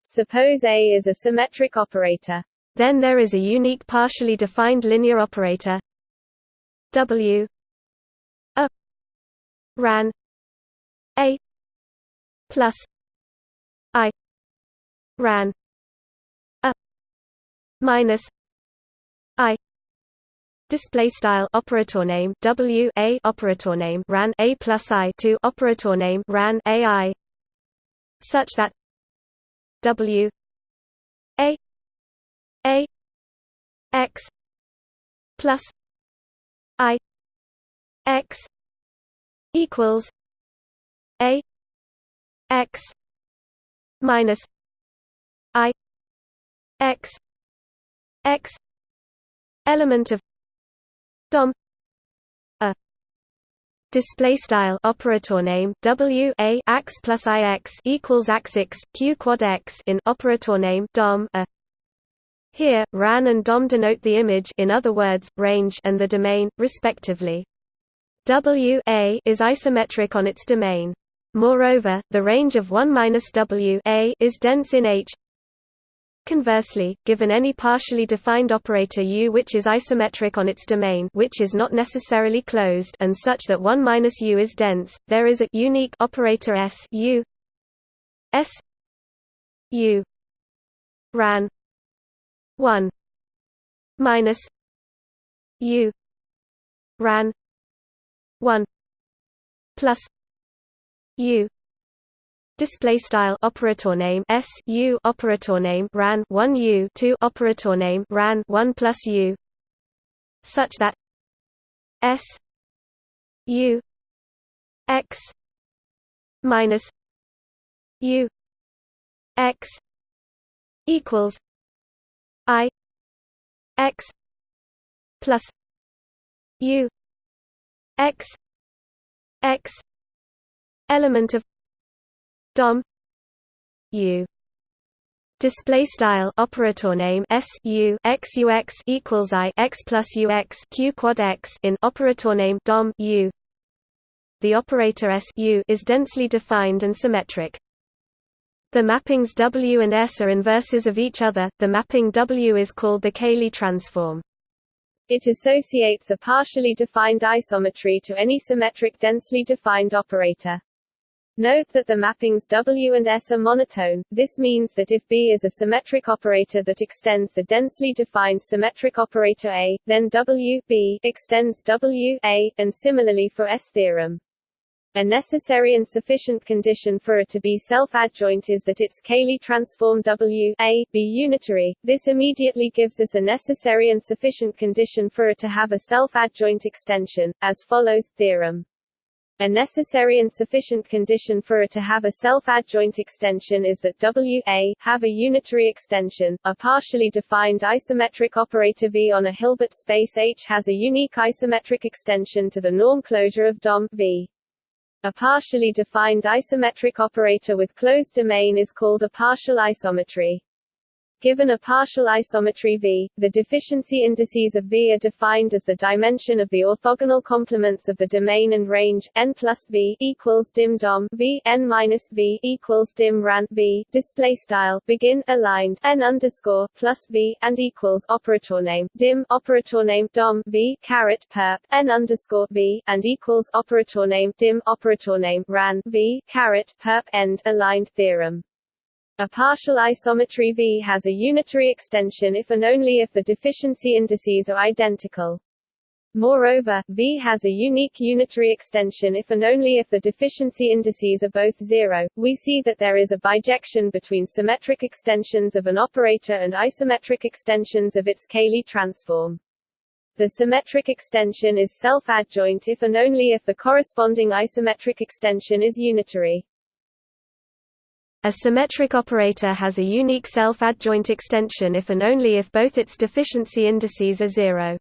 Suppose A is a symmetric operator. Then there is a unique partially defined linear operator. W. A. Ran. A. Plus. I. Ran. A. Minus. I display style operator name w a operator name ran a plus i to operator name ran ai such that w a a x plus i x equals a x minus i x x element of dom. A. Display style. Operator name. W. A. X plus i x equals x q quad x in operator name. Dom. A. Here ran and dom denote the image in other words range and the domain respectively. W. A. is isometric on its domain. Moreover the range of 1 minus w a is dense in h Conversely, given any partially defined operator U which is isometric on its domain which is not necessarily closed and such that 1 minus U is dense, there is a unique operator S U S U ran 1 minus U ran 1 plus U display style operator name s u operator name ran 1 u 2 operator name ran 1 plus u. Such that s u x minus u x equals i x plus u x x element of dom u display style operator name s u x u x equals i x plus u x q quad x in operator name dom u the operator s u is densely defined and symmetric the mappings W and S are inverses of each other. The mapping W is called the Cayley transform. It associates a partially defined isometry to any symmetric densely defined operator. Note that the mappings W and S are monotone, this means that if B is a symmetric operator that extends the densely defined symmetric operator A, then W B extends W A, and similarly for S theorem. A necessary and sufficient condition for a to be self-adjoint is that its Cayley transform W A be unitary. This immediately gives us a necessary and sufficient condition for a to have a self-adjoint extension, as follows, theorem. A necessary and sufficient condition for a to have a self-adjoint extension is that W A have a unitary extension. A partially defined isometric operator V on a Hilbert space H has a unique isometric extension to the norm closure of DOM V. A partially defined isometric operator with closed domain is called a partial isometry. Given a partial isometry V, the deficiency indices of V are defined as the dimension of the orthogonal complements of the domain and range n plus V equals dim dom V n minus V equals dim ran V display style begin aligned n underscore plus V and equals operator name dim operator name dom V caret perp n underscore V and equals operator name dim operator name ran V caret perp end aligned theorem. A partial isometry V has a unitary extension if and only if the deficiency indices are identical. Moreover, V has a unique unitary extension if and only if the deficiency indices are both zero. We see that there is a bijection between symmetric extensions of an operator and isometric extensions of its Cayley transform. The symmetric extension is self-adjoint if and only if the corresponding isometric extension is unitary. A symmetric operator has a unique self-adjoint extension if and only if both its deficiency indices are zero.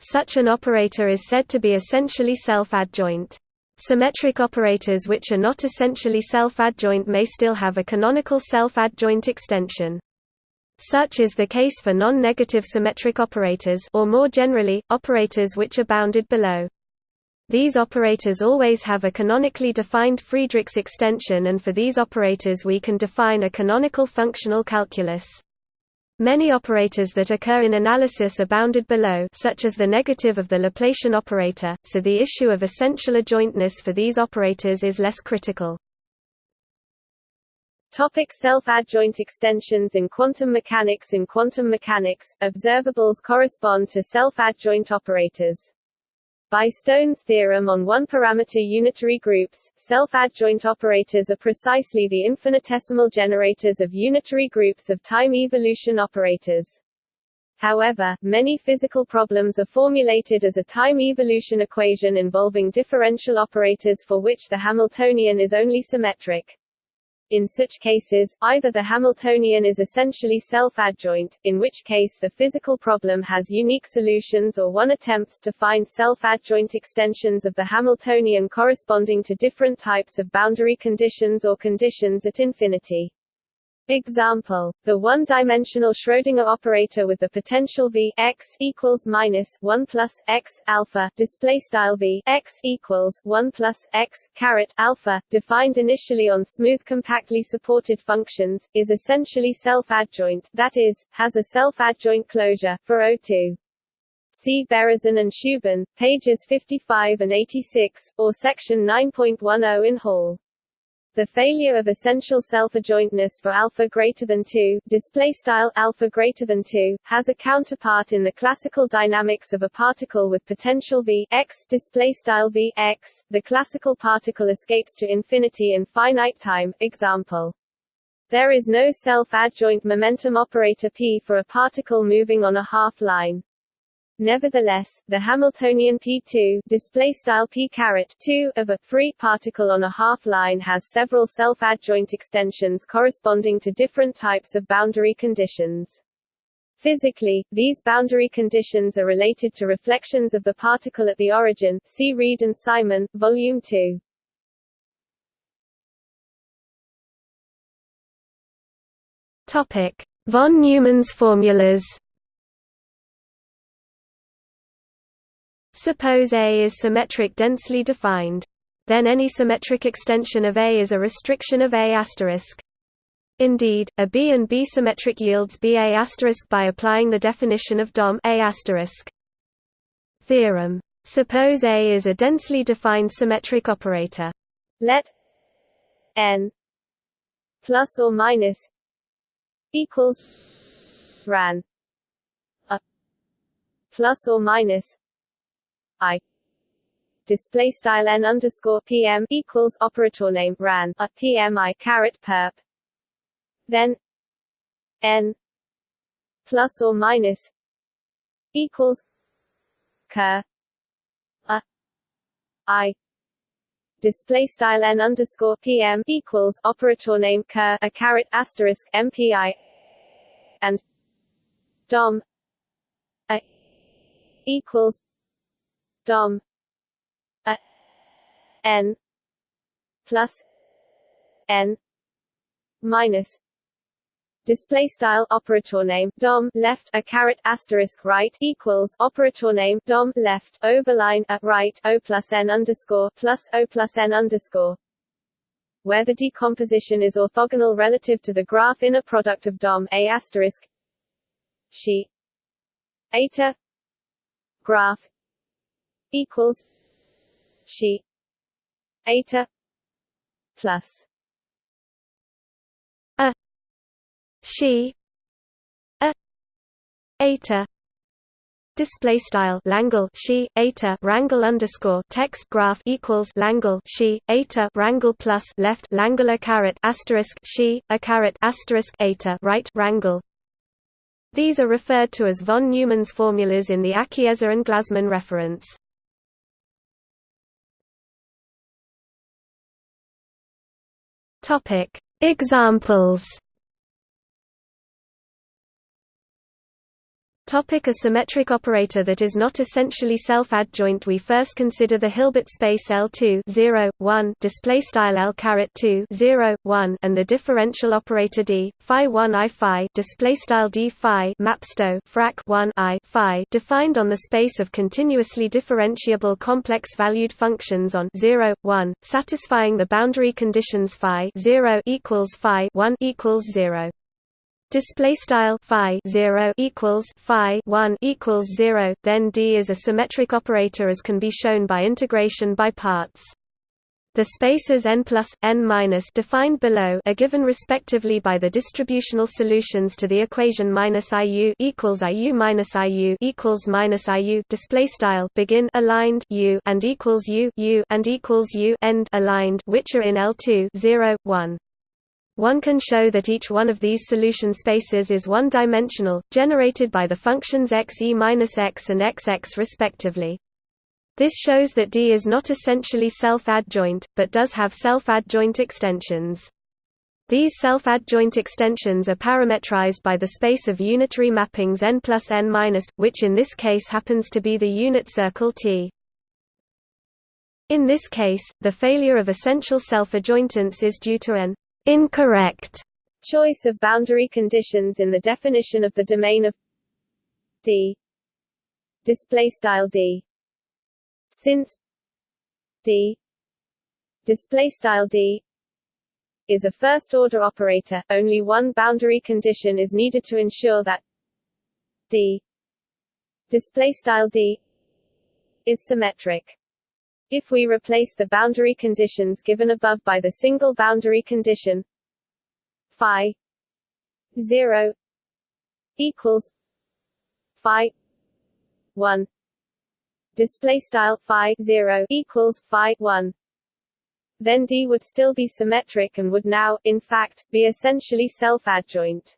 Such an operator is said to be essentially self-adjoint. Symmetric operators which are not essentially self-adjoint may still have a canonical self-adjoint extension. Such is the case for non-negative symmetric operators or more generally, operators which are bounded below. These operators always have a canonically defined Friedrichs extension and for these operators we can define a canonical functional calculus. Many operators that occur in analysis are bounded below such as the negative of the Laplacian operator, so the issue of essential adjointness for these operators is less critical. Topic self-adjoint extensions in quantum mechanics In quantum mechanics, observables correspond to self-adjoint operators. By Stone's theorem on one-parameter unitary groups, self-adjoint operators are precisely the infinitesimal generators of unitary groups of time evolution operators. However, many physical problems are formulated as a time evolution equation involving differential operators for which the Hamiltonian is only symmetric. In such cases, either the Hamiltonian is essentially self-adjoint, in which case the physical problem has unique solutions or one attempts to find self-adjoint extensions of the Hamiltonian corresponding to different types of boundary conditions or conditions at infinity. Example: the one-dimensional Schrödinger operator with the potential v x equals minus one plus x alpha display style v x equals one plus x caret alpha, defined initially on smooth compactly supported functions, is essentially self-adjoint. That is, has a self-adjoint closure for O2. See Berezin and Shubin, pages 55 and 86, or section 9.10 in Hall. The failure of essential self-adjointness for alpha greater than 2, display style alpha greater than 2, has a counterpart in the classical dynamics of a particle with potential v x display style v x. The classical particle escapes to infinity in finite time. Example. There is no self-adjoint momentum operator p for a particle moving on a half line. Nevertheless, the Hamiltonian p2 display style p caret 2 of a free particle on a half line has several self-adjoint extensions corresponding to different types of boundary conditions. Physically, these boundary conditions are related to reflections of the particle at the origin. See Reed and Simon, Volume 2. Topic: Von Neumann's formulas. Suppose A is symmetric densely defined. Then any symmetric extension of A is a restriction of A**. asterisk. Indeed, a B and B symmetric yields BA** asterisk by applying the definition of DOM A**. asterisk. Theorem. Suppose A is a densely defined symmetric operator. Let n plus or minus equals ran a plus or minus I. Display style n underscore pm equals operator name ran a pmi caret perp. Then n plus or minus equals ker a i. Display style n underscore pm equals operator name ker a caret asterisk mpi and dom a equals dom a n plus n minus. Display style operator name dom left a caret asterisk right equals operator name dom left overline at right o plus n underscore plus o plus n underscore. Where the decomposition is orthogonal relative to the graph inner product of dom a asterisk. She. Eta. Graph equals she eta plus a she a eta display style Langle she eta rangle underscore text graph equals Langle she eta rangle plus left Langle a caret asterisk she a caret asterisk eta right rangle these are referred to as von Neumann's formulas in the Akhiezer and Glazman reference. Topic: Examples Topic a symmetric operator that is not essentially self-adjoint. We first consider the Hilbert space L2 0, 1 display style L caret 2 0, 1 and the differential operator D phi 1 I phi display style D phi mapsto frac 1 I phi defined on the space of continuously differentiable complex valued functions on 0, 1 satisfying the boundary conditions phi 0 equals phi 1 equals 0 display style phi 0 equals phi 1 equals 0 then d is a symmetric operator as can be shown by integration by parts. The spaces n plus n minus defined below are given respectively by the distributional solutions to the equation minus iu equals iu minus iu equals minus iu. Display style begin aligned u and equals u u and equals u end aligned which are in L2 0 1 one can show that each one of these solution spaces is one-dimensional, generated by the functions xe-x and xx respectively. This shows that D is not essentially self-adjoint, but does have self-adjoint extensions. These self-adjoint extensions are parametrized by the space of unitary mappings n plus n minus, which in this case happens to be the unit circle T. In this case, the failure of essential self-adjointance is due to an incorrect choice of boundary conditions in the definition of the domain of D. Display style D. Since D. Display style D is a first order operator only one boundary condition is needed to ensure that D. Display style D is symmetric If we replace the boundary conditions given above by the single boundary condition phi 0 equals phi 1 display style phi 0 equals phi 1 then D would still be symmetric and would now, in fact, be essentially self-adjoint.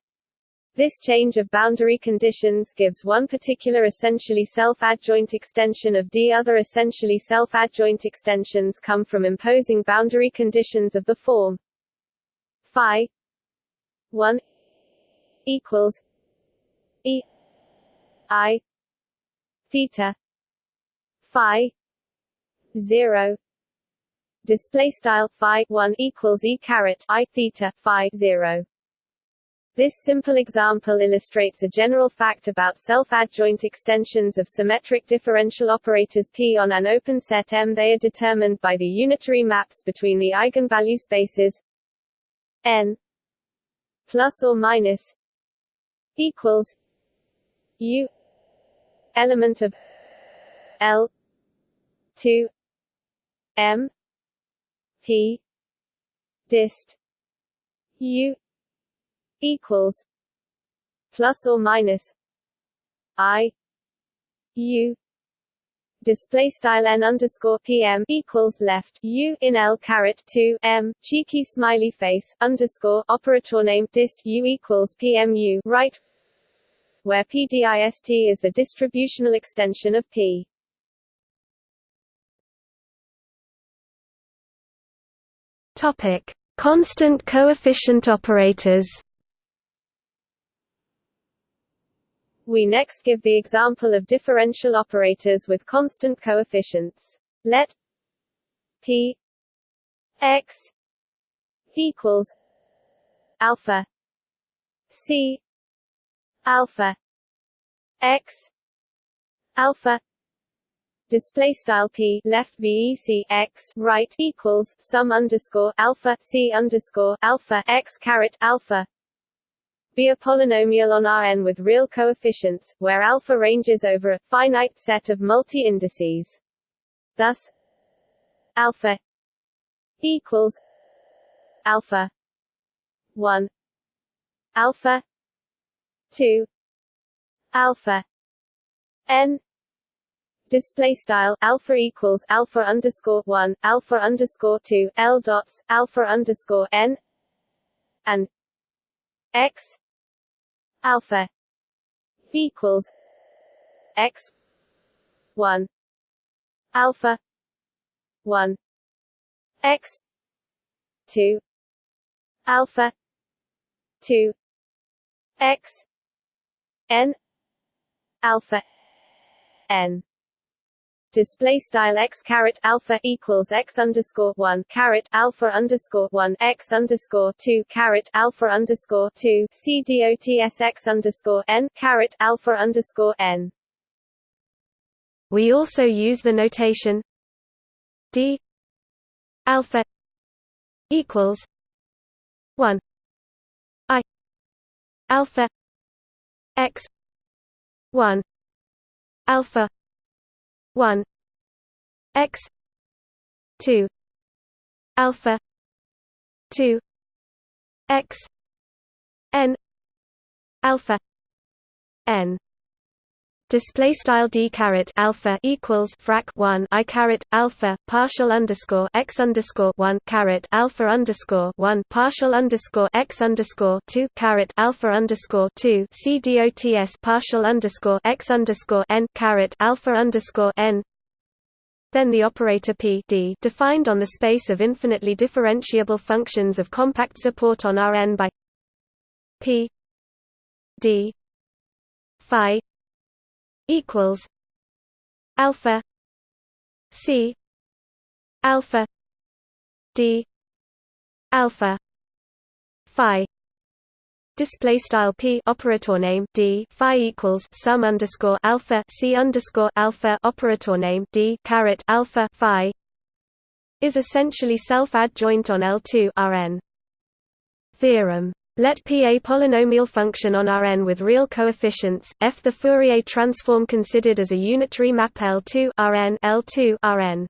This change of boundary conditions gives one particular essentially self-adjoint extension of D. Other essentially self-adjoint extensions come from imposing boundary conditions of the form. Phi 1 equals E I theta phi 0 display style phi 1 equals E caret I theta phi 0 this simple example illustrates a general fact about self-adjoint extensions of symmetric differential operators P on an open set M. They are determined by the unitary maps between the eigenvalue spaces n plus or minus equals U element of L 2 M P dist U equals plus or minus I U display style n underscore pm equals left u in l caret 2 m cheeky smiley face underscore operator name dist u equals pmu right where pdist is the distributional extension of p. Topic. Constant coefficient operators We next give the example of differential operators with constant coefficients. Let p x equals alpha c alpha x alpha display style p left vec x right equals sum underscore alpha c underscore alpha x caret alpha be a polynomial on Rn with real coefficients, where alpha ranges over a finite set of multi-indices. Thus, alpha equals alpha 1 alpha 2 alpha n display style alpha equals alpha underscore 1 alpha underscore 2 l dots alpha underscore n and x alpha equals x 1 alpha 1 x 2 alpha 2 x n. Alpha n display style x caret alpha equals x underscore one caret alpha underscore one x underscore two caret alpha underscore two c dots x underscore n caret alpha underscore n. We also use the notation d alpha equals one i alpha x one alpha 1 x 2 alpha 2 x n alpha n display style d caret alpha equals frac 1 i caret alpha partial underscore x underscore 1 caret alpha underscore 1 partial underscore x underscore 2 caret alpha underscore 2 c dots partial underscore x underscore n caret alpha underscore n. Then the operator p d defined on the space of infinitely differentiable functions of compact support on Rn by p d phi equals alpha c alpha d alpha phi display style p operator name d phi equals sum underscore alpha c underscore alpha operator name d caret alpha phi is essentially self-adjoint on L2 Rn. Theorem let P a polynomial function on Rn with real coefficients, f the Fourier transform considered as a unitary map L2 Rn L2 Rn.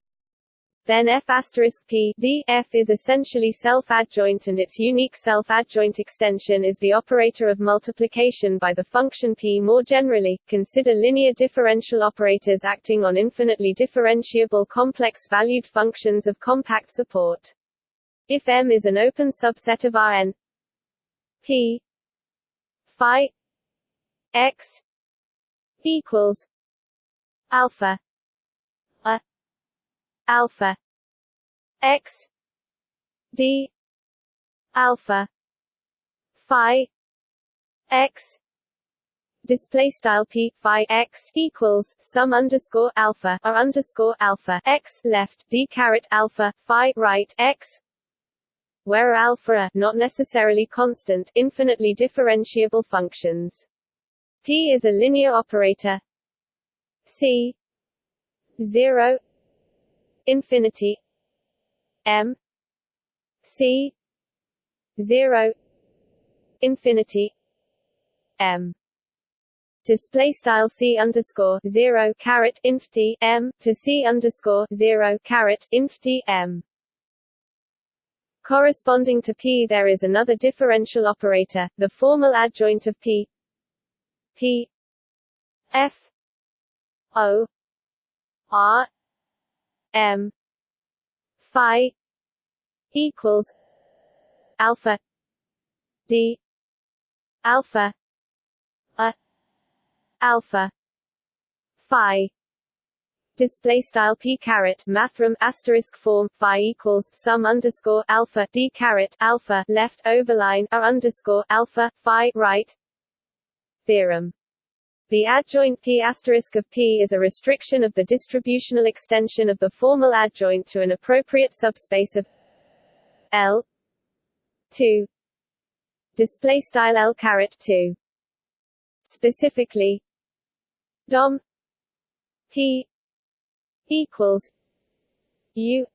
then f asterisk p d f is essentially self-adjoint and its unique self-adjoint extension is the operator of multiplication by the function p. More generally, consider linear differential operators acting on infinitely differentiable complex-valued functions of compact support. If M is an open subset of Rn p. Phi x equals alpha a alpha x d alpha phi x display style p phi x equals sum underscore alpha or underscore alpha x left d caret alpha phi right x where alpha are not necessarily constant infinitely differentiable functions. P is a linear operator. C 0 infinity. M c 0 infinity. M. Display style c underscore 0 caret inf t m to c underscore 0 caret inf t m corresponding to p there is another differential operator the formal adjoint of p. P. F. O. R. M. Phi equals Alpha D Alpha A Alpha Phi display style p caret mathrm asterisk form phi equals sum underscore alpha d caret alpha left overline a underscore alpha phi right theorem. The adjoint P asterisk of P is a restriction of the distributional extension of the formal adjoint to an appropriate subspace of L 2 display style L caret 2 specifically dom P equals U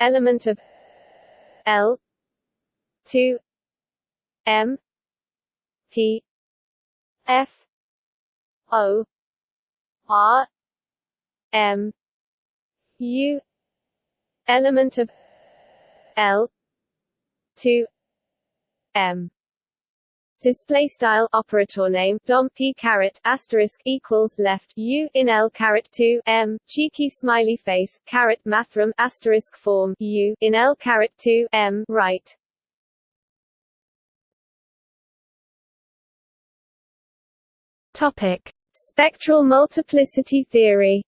element of L 2 M P F O R M U element of L two M Display style operator name dom p caret asterisk equals left u in l caret 2 m cheeky smiley face caret mathrm asterisk form u in l caret 2 m right. Topic Spectral multiplicity theory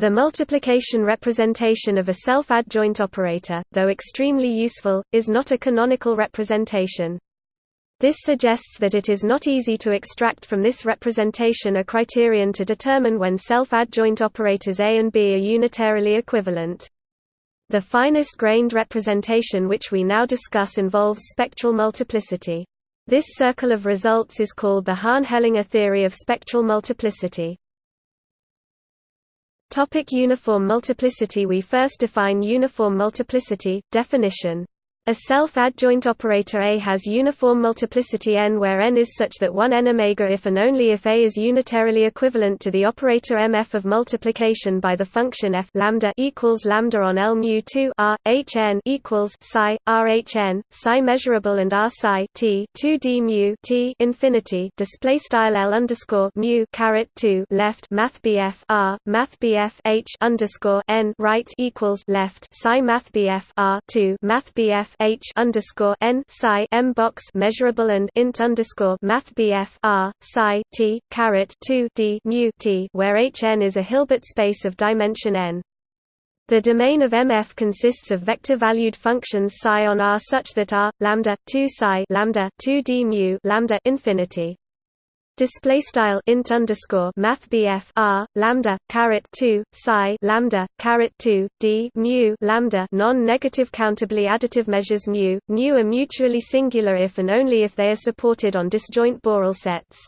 The multiplication representation of a self-adjoint operator, though extremely useful, is not a canonical representation. This suggests that it is not easy to extract from this representation a criterion to determine when self-adjoint operators A and B are unitarily equivalent. The finest grained representation which we now discuss involves spectral multiplicity. This circle of results is called the Hahn-Hellinger theory of spectral multiplicity. Topic uniform multiplicity We first define uniform multiplicity, definition a self-adjoint operator A has uniform multiplicity n where n is such that 1 n omega if and only if A is unitarily equivalent to the operator mf of multiplication by the function f lambda equals lambda on L mu 2 r h n equals psi r h n psi measurable and r psi t 2 d mu t infinity display style L underscore mu caret 2 left math bf r math bf h underscore n right equals left psi math bf r 2 math bf h underscore n psi m box measurable and int underscore math bf r psi t caret two d mu t where h n is a Hilbert space of dimension n. The domain of MF consists of vector-valued functions psi on R such that R lambda 2 psi lambda 2 d mu lambda infinity display style int underscore math r lambda caret 2 psi lambda caret 2 d mu lambda non-negative countably additive measures mu. Mu are mutually singular if and only if they are supported on disjoint Borel sets.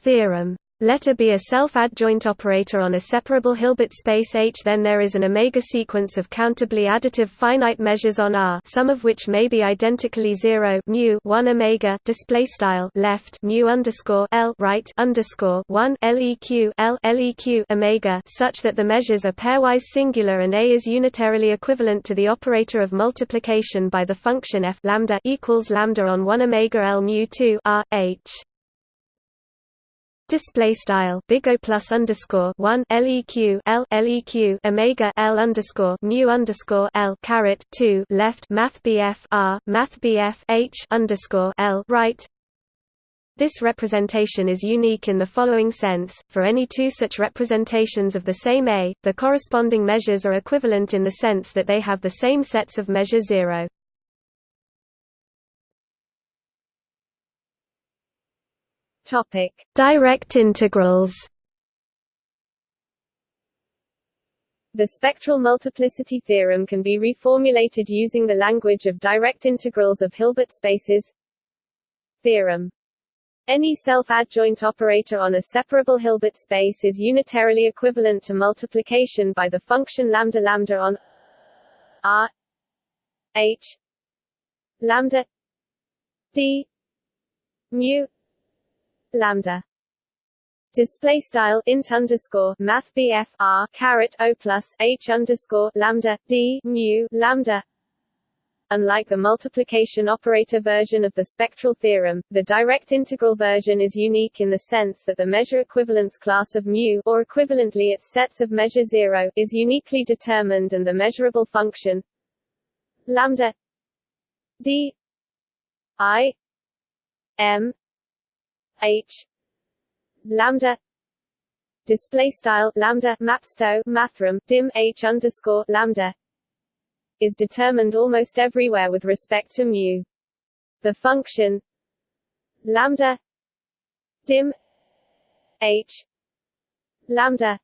Theorem Let A be a self-adjoint operator on a separable Hilbert space H then there is an omega sequence of countably additive finite measures on R some of which may be identically 0 mu 1 omega display style left mu underscore L right underscore 1 leq L leq omega such that the measures are pairwise singular and A is unitarily equivalent to the operator of multiplication by the function f lambda equals lambda on 1 omega L mu 2 R H display style big O plus underscore one leq l leq omega l underscore mu underscore l caret two left math bf r math bf h underscore l right. This representation is unique in the following sense: for any two such representations of the same A, the corresponding measures are equivalent in the sense that they have the same sets of measure zero. Topic: Direct integrals. The spectral multiplicity theorem can be reformulated using the language of direct integrals of Hilbert spaces. Theorem any self-adjoint operator on a separable Hilbert space is unitarily equivalent to multiplication by the function lambda lambda on R H lambda D mu lambda. Display style int underscore math bf r caret o plus h underscore lambda d mu lambda. Unlike the multiplication operator version of the spectral theorem, the direct integral version is unique in the sense that the measure equivalence class of mu or equivalently its sets of measure 0 is uniquely determined and the measurable function lambda d i m h lambda display style lambda mapsto mathrm dim h underscore lambda is determined almost everywhere with respect to mu. The function lambda dim h lambda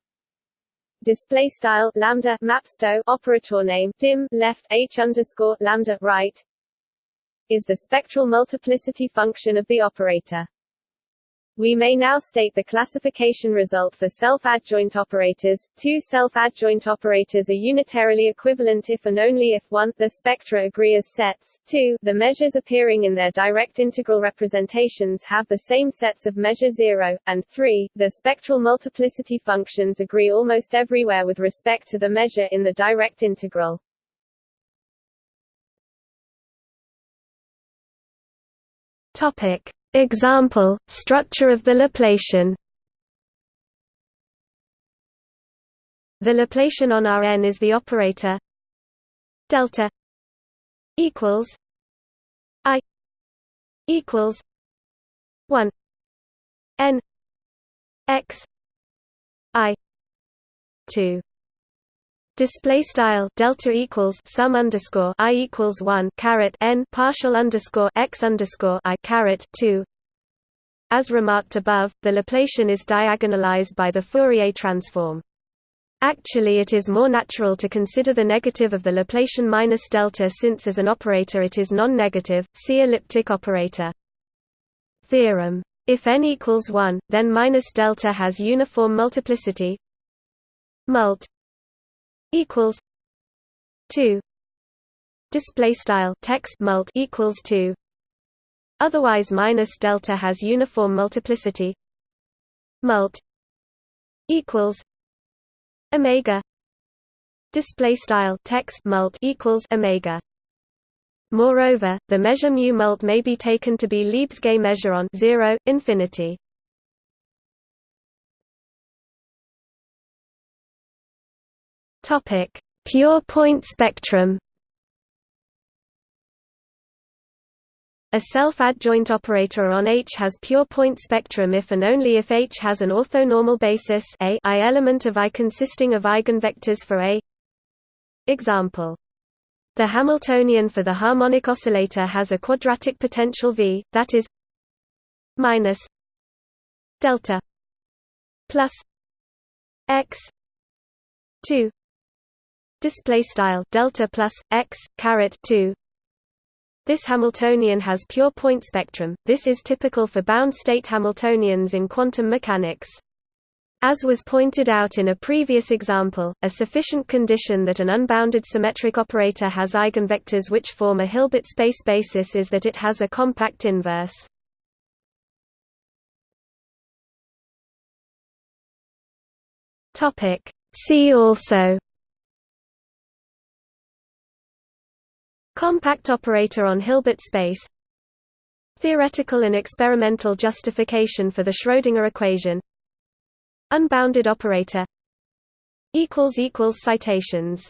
display style lambda mapsto operator name dim left h underscore lambda right is the spectral multiplicity function of the operator. We may now state the classification result for self-adjoint operators. Two self-adjoint operators are unitarily equivalent if and only if 1 the spectra agree as sets, 2 the measures appearing in their direct integral representations have the same sets of measure 0, and 3 the spectral multiplicity functions agree almost everywhere with respect to the measure in the direct integral. Topic Example, structure of the Laplacian. The Laplacian on Rn is the operator. Delta equals i equals 1 n x i 2 Display style delta equals sum underscore i equals one caret n partial underscore x underscore i caret two. As remarked above, the Laplacian is diagonalized by the Fourier transform. Actually it is more natural to consider the negative of the Laplacian minus delta since as an operator it is non-negative, see elliptic operator. Theorem. If n equals 1, then minus delta has uniform multiplicity mult equals 2 display style text mult equals 2 otherwise minus delta has uniform multiplicity. Mult equals omega. Display style text mult equals omega. Moreover, the measure mu mult may be taken to be Lebesgue measure on 0 infinity. Topic: Pure point spectrum. A self-adjoint operator on H has pure point spectrum if and only if H has an orthonormal basis a I element of I consisting of eigenvectors for A. Example. The Hamiltonian for the harmonic oscillator has a quadratic potential V, that is minus delta plus x 2 display style delta plus x caret 2 This Hamiltonian has pure point spectrum, this is typical for bound state Hamiltonians in quantum mechanics. As was pointed out in a previous example, a sufficient condition that an unbounded symmetric operator has eigenvectors which form a Hilbert space basis is that it has a compact inverse. See also Compact operator on Hilbert space. Theoretical and experimental justification for the Schrödinger equation. Unbounded operator. Citations